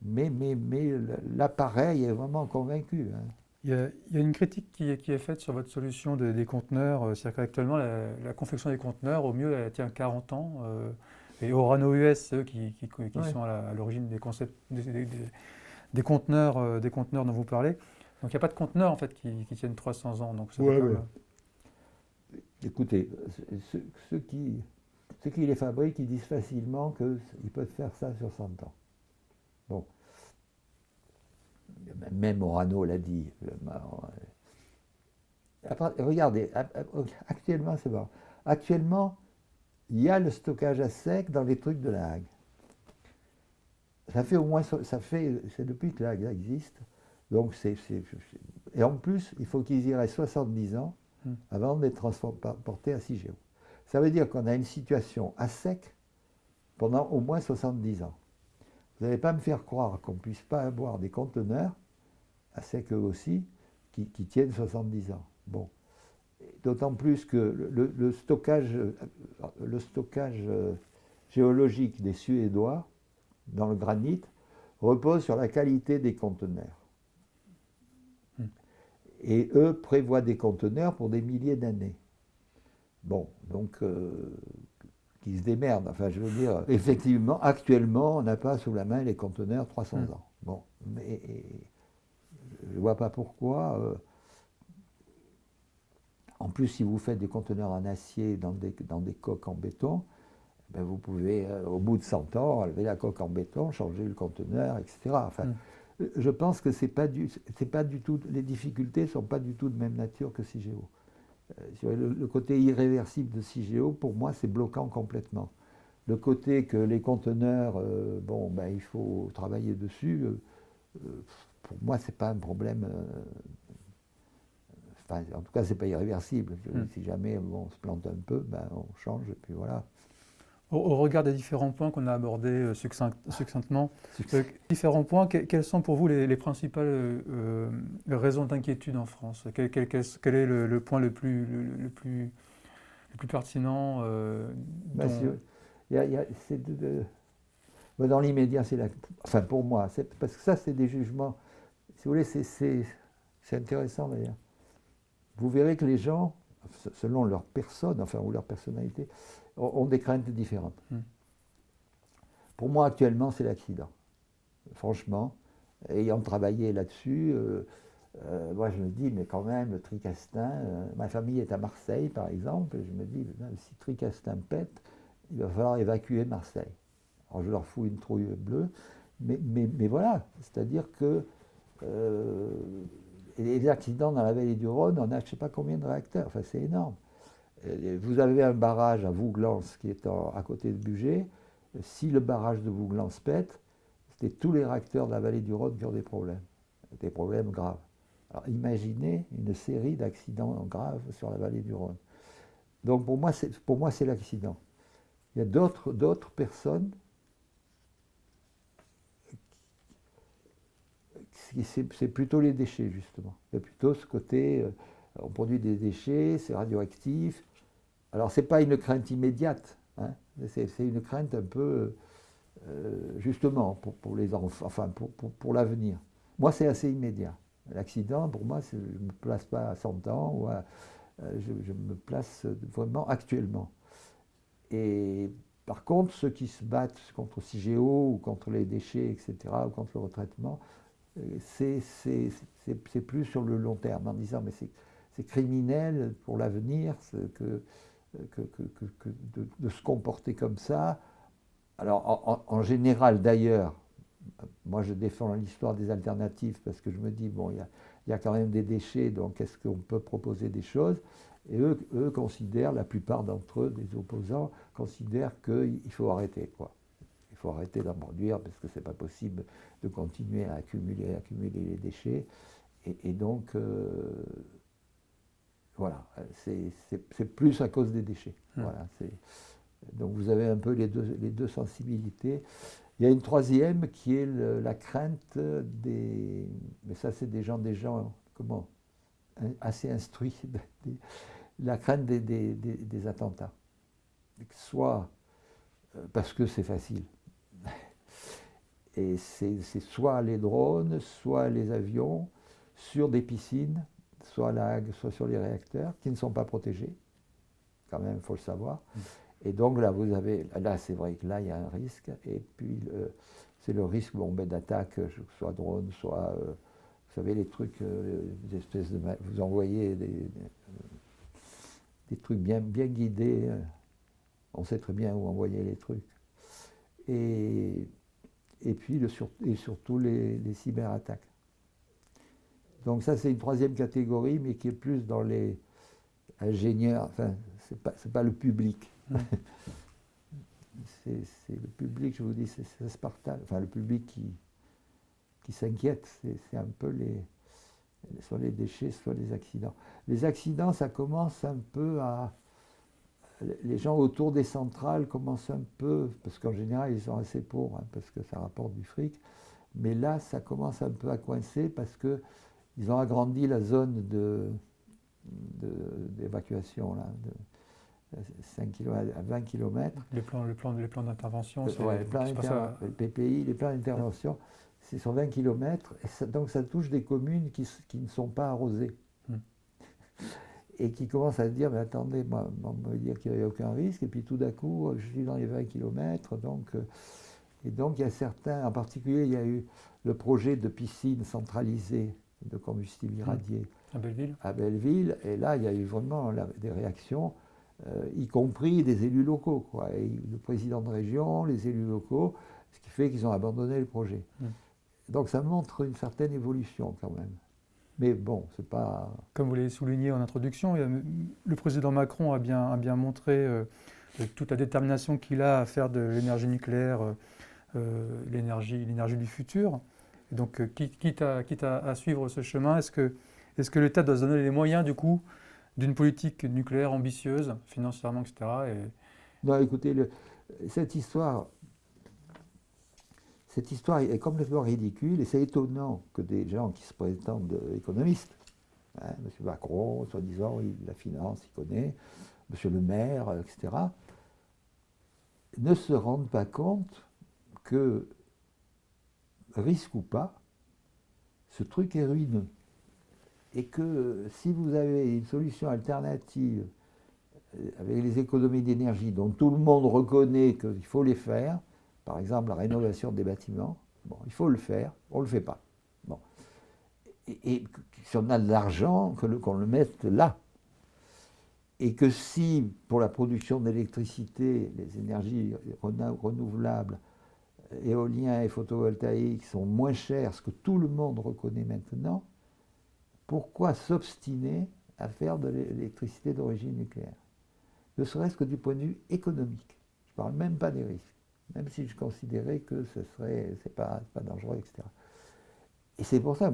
mais, mais, mais l'appareil est vraiment convaincu. Hein. Il, y a, une critique qui est, qui est, faite sur votre solution des conteneurs. Euh, c'est-à-dire qu'actuellement, la, confection des conteneurs, au mieux, elle tient 40 ans. Euh, et Orano US, eux, qui, qui, sont à l'origine des, concepts, des, conteneurs, des conteneurs dont vous parlez. Donc il n'y a pas de conteneurs en fait qui, tiennent 300 ans. Donc ouais, Écoutez, ceux qui, ceux qui les fabriquent, ils disent facilement qu'ils peuvent faire ça sur 100 ans. Bon. Même Orano l'a dit. regardez, actuellement, c'est bon. Actuellement, il y a le stockage à sec dans les trucs de la Hague. Ça fait au moins, ça fait, c'est depuis que la Hague existe. Donc c'est, et en plus, il faut qu'ils y restent 70 ans hmm. avant d'être transportés à CIGEO. Ça veut dire qu'on a une situation à sec pendant au moins 70 ans. Vous n'allez pas me faire croire qu'on ne puisse pas avoir des conteneurs, à sec eux aussi, qui, qui tiennent 70 ans. Bon. D'autant plus que le, stockage, le stockage euh, géologique des Suédois dans le granit repose sur la qualité des conteneurs. Hmm. Et eux prévoient des conteneurs pour des milliers d'années. Bon, donc, euh, qui se démerdent. Enfin, je veux dire, effectivement, actuellement, on n'a pas sous la main les conteneurs 300 hmm. ans. Bon, mais je ne vois pas pourquoi. Euh, en plus, si vous faites des conteneurs en acier dans des, dans des coques en béton, ben vous pouvez, euh, au bout de 100 ans, enlever la coque en béton, changer le conteneur, etc. Enfin, mm. Je pense que c'est pas, du, pas du tout, les difficultés ne sont pas du tout de même nature que CIGEO. Euh, le, côté irréversible de CIGEO, pour moi, c'est bloquant complètement. Le côté que les conteneurs, euh, bon, ben, il faut travailler dessus, pour moi, ce n'est pas un problème en tout cas, ce n'est pas irréversible. Hmm. Si jamais on se plante un peu, ben, on change et puis voilà. Au, regard des différents points qu'on a abordés euh, succinctement, euh, différents points, quelles sont pour vous les, principales euh, raisons d'inquiétude en France? Quel, est le, point le plus, le, plus, le plus pertinent ben, Dans l'immédiat, c'est la... Enfin, pour moi, parce que ça, c'est des jugements. Si vous voulez, c'est intéressant d'ailleurs. Vous verrez que les gens, selon leur personne, enfin, ou leur personnalité, ont, des craintes différentes. Hmm. Pour moi, actuellement, c'est l'accident. Franchement, ayant travaillé là-dessus, euh, euh, moi, je me dis, mais quand même, le Tricastin, euh, ma famille est à Marseille, par exemple, et je me dis, si Tricastin pète, il va falloir évacuer Marseille. Alors, je leur fous une trouille bleue, mais, mais, mais voilà, c'est-à-dire que les accidents dans la vallée du Rhône, on a je ne sais pas combien de réacteurs, enfin c'est énorme. Vous avez un barrage à Vouglans qui est à côté de Bugey. Si le barrage de Vouglans pète, c'est tous les réacteurs de la vallée du Rhône qui ont des problèmes, des problèmes graves. Alors imaginez une série d'accidents graves sur la vallée du Rhône. Donc pour moi, c'est l'accident. Il y a d'autres personnes c'est plutôt les déchets, justement. Il y a plutôt ce côté, euh, on produit des déchets, c'est radioactif. Alors, ce n'est pas une crainte immédiate, hein. c'est une crainte un peu, euh, justement, pour, les enfants, enfin, pour, l'avenir. Moi, c'est assez immédiat. L'accident, pour moi, je ne me place pas à 100 ans, euh, je, me place vraiment actuellement. Et par contre, ceux qui se battent contre CIGEO ou contre les déchets, etc., ou contre le retraitement, c'est plus sur le long terme, en disant mais c'est criminel pour l'avenir que, de, se comporter comme ça. Alors en, général d'ailleurs, moi je défends l'histoire des alternatives parce que je me dis, bon, il y a, y a, quand même des déchets, donc est-ce qu'on peut proposer des choses? Et eux, eux considèrent, la plupart d'entre eux, des opposants, considèrent qu'il faut arrêter. quoi faut arrêter d'en produire parce que ce n'est pas possible de continuer à accumuler, accumuler les déchets. Et, donc, euh, voilà, c'est plus à cause des déchets. Hum. Voilà, donc vous avez un peu les deux, les deux sensibilités. Il y a une troisième qui est la crainte des... Mais ça, c'est des gens, des gens, comment Assez instruits. la crainte des, des, des attentats. Soit euh, parce que c'est facile. Et c'est soit les drones, soit les avions sur des piscines, soit à la soit sur les réacteurs, qui ne sont pas protégés. Quand même, il faut le savoir. Mm. Et donc là, vous avez, là, c'est vrai que là, il y a un risque. Et puis, c'est le risque bon, ben, d'attaque, soit drone, soit, euh, vous savez, les trucs, euh, des espèces de, vous envoyez des, des, trucs bien, bien guidés. On sait très bien où envoyer les trucs. Et et puis et surtout les, cyberattaques. Donc ça, c'est une troisième catégorie, mais qui est plus dans les ingénieurs, enfin, c'est pas, pas le public. C'est le public, je vous dis, c'est Spartan, enfin le public qui, qui s'inquiète, c'est un peu les, soit les déchets, soit les accidents. Les accidents, ça commence un peu à... Les gens autour des centrales commencent un peu, parce qu'en général, ils sont assez pauvres, hein, parce que ça rapporte du fric, mais là, ça commence un peu à coincer parce qu'ils ont agrandi la zone d'évacuation, de, de 5 km à 20 km. Les plans, le plan, les plans d'intervention, c'est ouais, le PPI, les plans d'intervention, c'est sur 20 km, et donc ça touche des communes qui, qui ne sont pas arrosées. Hmm. Et qui commencent à se dire, mais attendez, moi, on me dire qu'il n'y a aucun risque, et puis tout d'un coup, je suis dans les 20 km, donc... Euh, et donc il y a certains, en particulier, il y a eu le projet de piscine centralisée de combustible irradié à Belleville. À Belleville, et là, il y a eu vraiment des réactions, euh, y compris des élus locaux, quoi. Et le président de région, les élus locaux, ce qui fait qu'ils ont abandonné le projet. Hmm. Donc ça montre une certaine évolution quand même. Mais bon, c'est pas. Comme vous l'avez souligné en introduction, le président Macron a bien, a bien montré euh, toute la détermination qu'il a à faire de l'énergie nucléaire euh, euh, l'énergie du futur. Donc, quitte, à, quitte à, suivre ce chemin, est-ce que, l'État doit se donner les moyens, du coup, d'une politique nucléaire ambitieuse, financièrement, etc. Et... Non, écoutez, cette histoire, cette histoire est complètement ridicule et c'est étonnant que des gens qui se prétendent économistes, hein, M. Macron, soi-disant, la finance, il connaît, M. le maire, etc., ne se rendent pas compte que, risque ou pas, ce truc est ruineux. Et que si vous avez une solution alternative euh, avec les économies d'énergie dont tout le monde reconnaît qu'il faut les faire, par exemple, la rénovation des bâtiments, bon, il faut le faire, on ne le fait pas. Bon. Et, si on a de l'argent, qu'on le mette là. Et que si, pour la production d'électricité, les énergies renouvelables, éoliens et photovoltaïques sont moins chers, ce que tout le monde reconnaît maintenant, pourquoi s'obstiner à faire de l'électricité d'origine nucléaire? Ne serait-ce que du point de vue économique. Je ne parle même pas des risques même si je considérais que ce serait, c'est pas, dangereux, etc. Et c'est pour ça,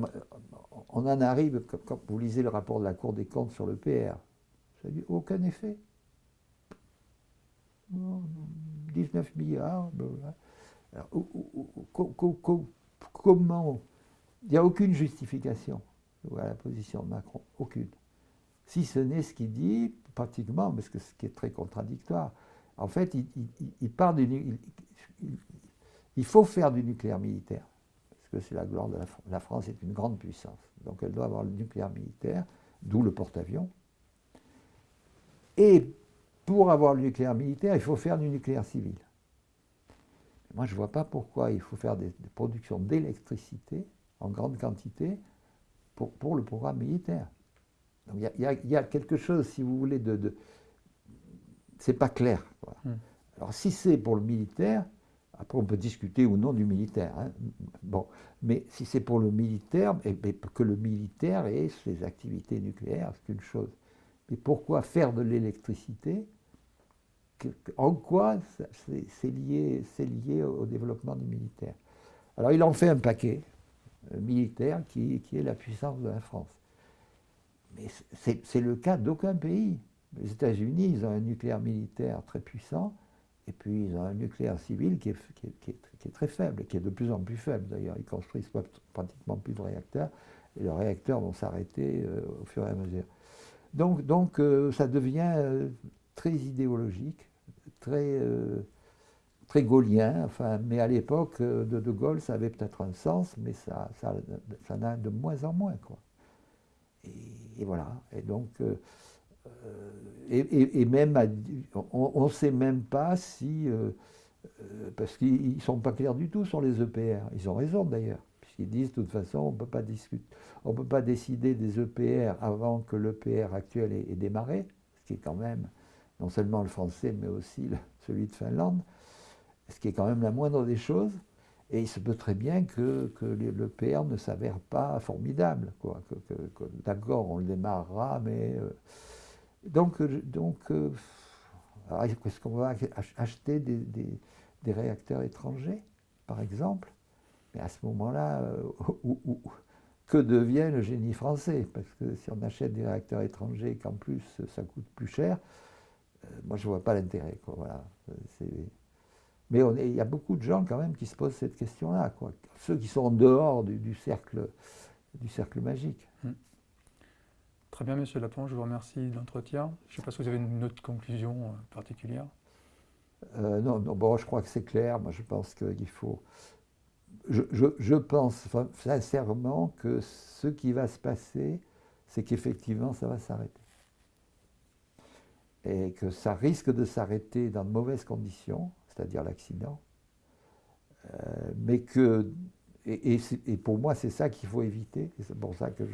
on en arrive, quand vous lisez le rapport de la Cour des comptes sur le PR, ça dit aucun effet. 19 milliards. Comment Il n'y a aucune justification à la position de Macron, aucune. Si ce n'est ce qu'il dit, pratiquement, parce que ce qui est très contradictoire, en fait, il, part du, il, faut faire du nucléaire militaire, parce que c'est la gloire de la France. La France est une grande puissance, donc elle doit avoir le nucléaire militaire, d'où le porte-avions. Et pour avoir le nucléaire militaire, il faut faire du nucléaire civil. Moi, je ne vois pas pourquoi il faut faire des, productions d'électricité en grande quantité pour, le programme militaire. il y, a quelque chose, si vous voulez, de c'est pas clair. Hmm. Alors si c'est pour le militaire, après on peut discuter ou non du militaire. Hein. Bon, mais si c'est pour le militaire, et, eh que le militaire ait ses activités nucléaires, c'est une chose. Mais pourquoi faire de l'électricité En quoi c'est lié, au développement du militaire Alors il en fait un paquet euh, militaire qui, est la puissance de la France. Mais c'est le cas d'aucun pays. Les États-Unis, ils ont un nucléaire militaire très puissant, et puis ils ont un nucléaire civil qui est, très faible, qui est de plus en plus faible d'ailleurs. Ils construisent pratiquement plus de réacteurs, et les réacteurs vont s'arrêter euh, au fur et à mesure. Donc, euh, ça devient très idéologique, très, très gaulien, enfin, mais à l'époque de De Gaulle, ça avait peut-être un sens, mais ça, ça, ça n'a de moins en moins. Quoi. Et, voilà. Et donc euh, et, même, on ne sait même pas si, euh, euh, parce qu'ils ne sont pas clairs du tout sur les EPR. Ils ont raison d'ailleurs, puisqu'ils disent de toute façon, on ne peut pas discuter, on peut pas décider des EPR avant que l'EPR actuel ait, démarré, ce qui est quand même non seulement le français, mais aussi celui de Finlande, ce qui est quand même la moindre des choses. Et il se peut très bien que, le PR ne s'avère pas formidable. Quoi. Que, D'accord, on le démarrera, mais. Euh, donc, donc est-ce qu'on va acheter des, réacteurs étrangers, par exemple? Mais à ce moment-là, que devient le génie français? Parce que si on achète des réacteurs étrangers, qu'en plus ça coûte plus cher, euh, moi je ne vois pas l'intérêt. Voilà. Mais il y a beaucoup de gens quand même qui se posent cette question-là. Ceux qui sont en dehors du, cercle, du cercle magique. Hmm. Très bien, Monsieur Lapon, je vous remercie de l'entretien. Je ne sais pas si vous avez une autre conclusion euh, particulière. Euh, non, non, bon, je crois que c'est clair. Moi, je pense qu'il faut je, pense sincèrement que ce qui va se passer, c'est qu'effectivement, ça va s'arrêter. Et que ça risque de s'arrêter dans de mauvaises conditions, c'est-à-dire l'accident. Euh, mais que, et, pour moi, c'est ça qu'il faut éviter, c'est pour ça que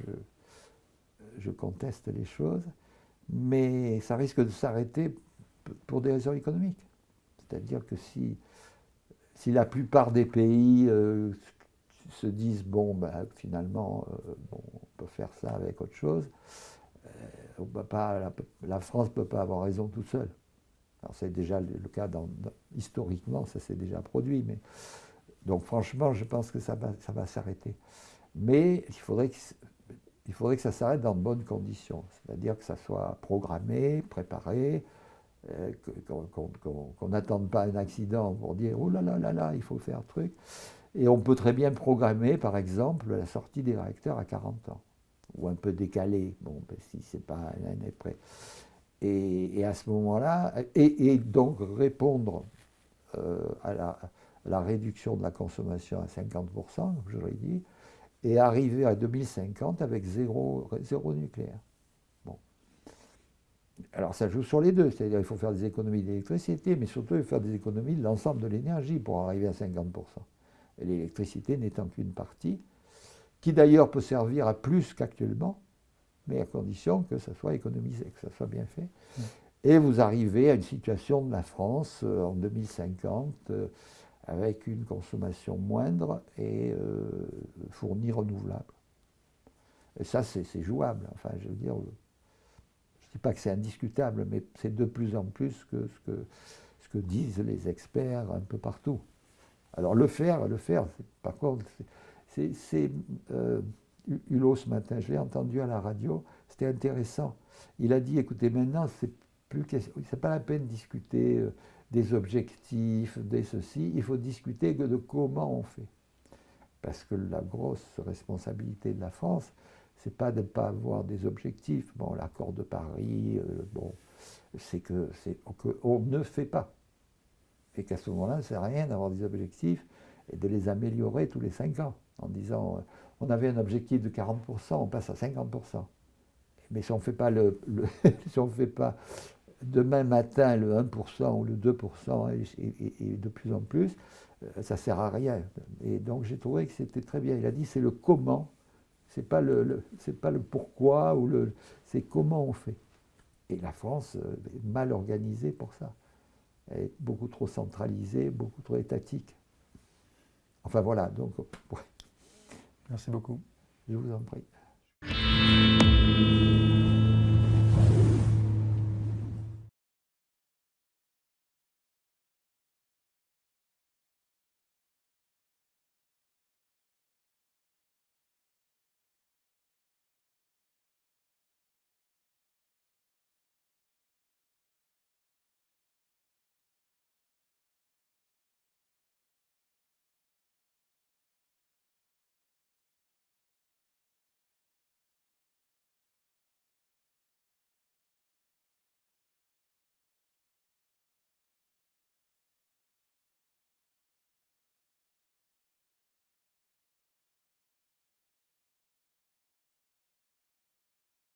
je, conteste les choses. Mais ça risque de s'arrêter pour des raisons économiques. C'est-à-dire que si si la plupart des pays euh, se disent, bon, ben, finalement, euh, on peut faire ça avec autre chose, la, France ne peut pas avoir raison tout seul. Alors c'est déjà le, cas, historiquement, ça s'est déjà produit. Donc franchement, je pense que ça va, s'arrêter. Mais il faudrait que, il faudrait que ça s'arrête dans de bonnes conditions, c'est-à-dire que ça soit programmé, préparé, euh, qu'on n'attende pas un accident pour dire oh là là là là, il faut faire un truc. Et on peut très bien programmer, par exemple, la sortie des réacteurs à 40 ans, ou un peu décalé, bon, ben, si c'est pas un année près. Et, à ce moment-là, et, donc répondre euh, à, la, réduction de la consommation à 50%, comme je l'ai dit, et arriver à 2050 avec zéro, nucléaire. Alors ça joue sur les deux, c'est-à-dire qu'il faut faire des économies d'électricité, mais surtout il faire des économies de l'ensemble de l'énergie pour arriver à 50%. Et l'électricité n'étant qu'une partie, qui d'ailleurs peut servir à plus qu'actuellement, mais à condition que ça soit économisé, que ça soit bien fait. Mmh. Et vous arrivez à une situation de la France euh, en 2050 euh, avec une consommation moindre et euh, fournie renouvelable. Et ça, c'est jouable. Enfin, je veux dire, dis pas que c'est indiscutable, mais c'est de plus en plus que ce, que ce que disent les experts un peu partout. Alors le faire, le faire, par contre, c'est euh, Hulot ce matin, je l'ai entendu à la radio, c'était intéressant. Il a dit, écoutez, maintenant, c'est plus pas la peine de discuter euh, des objectifs, des ceci, il faut discuter de comment on fait. Parce que la grosse responsabilité de la France, c'est pas de ne pas avoir des objectifs. Bon, l'accord de Paris, euh, bon, c'est que c'est qu'on ne fait pas. Et qu'à ce moment-là, ça ne sert à rien d'avoir des objectifs et de les améliorer tous les cinq ans, en disant, euh, on avait un objectif de 40%, on passe à 50%. Mais si on ne fait pas le, si fait pas demain matin le 1% ou le 2% et, de plus en plus, euh, ça ne sert à rien. Et donc j'ai trouvé que c'était très bien. Il a dit c'est le comment c'est pas le, pas le pourquoi ou le, c'est comment on fait. Et la France euh, est mal organisée pour ça. Elle est beaucoup trop centralisée, beaucoup trop étatique. Enfin voilà, donc. Merci beaucoup. Je vous en prie.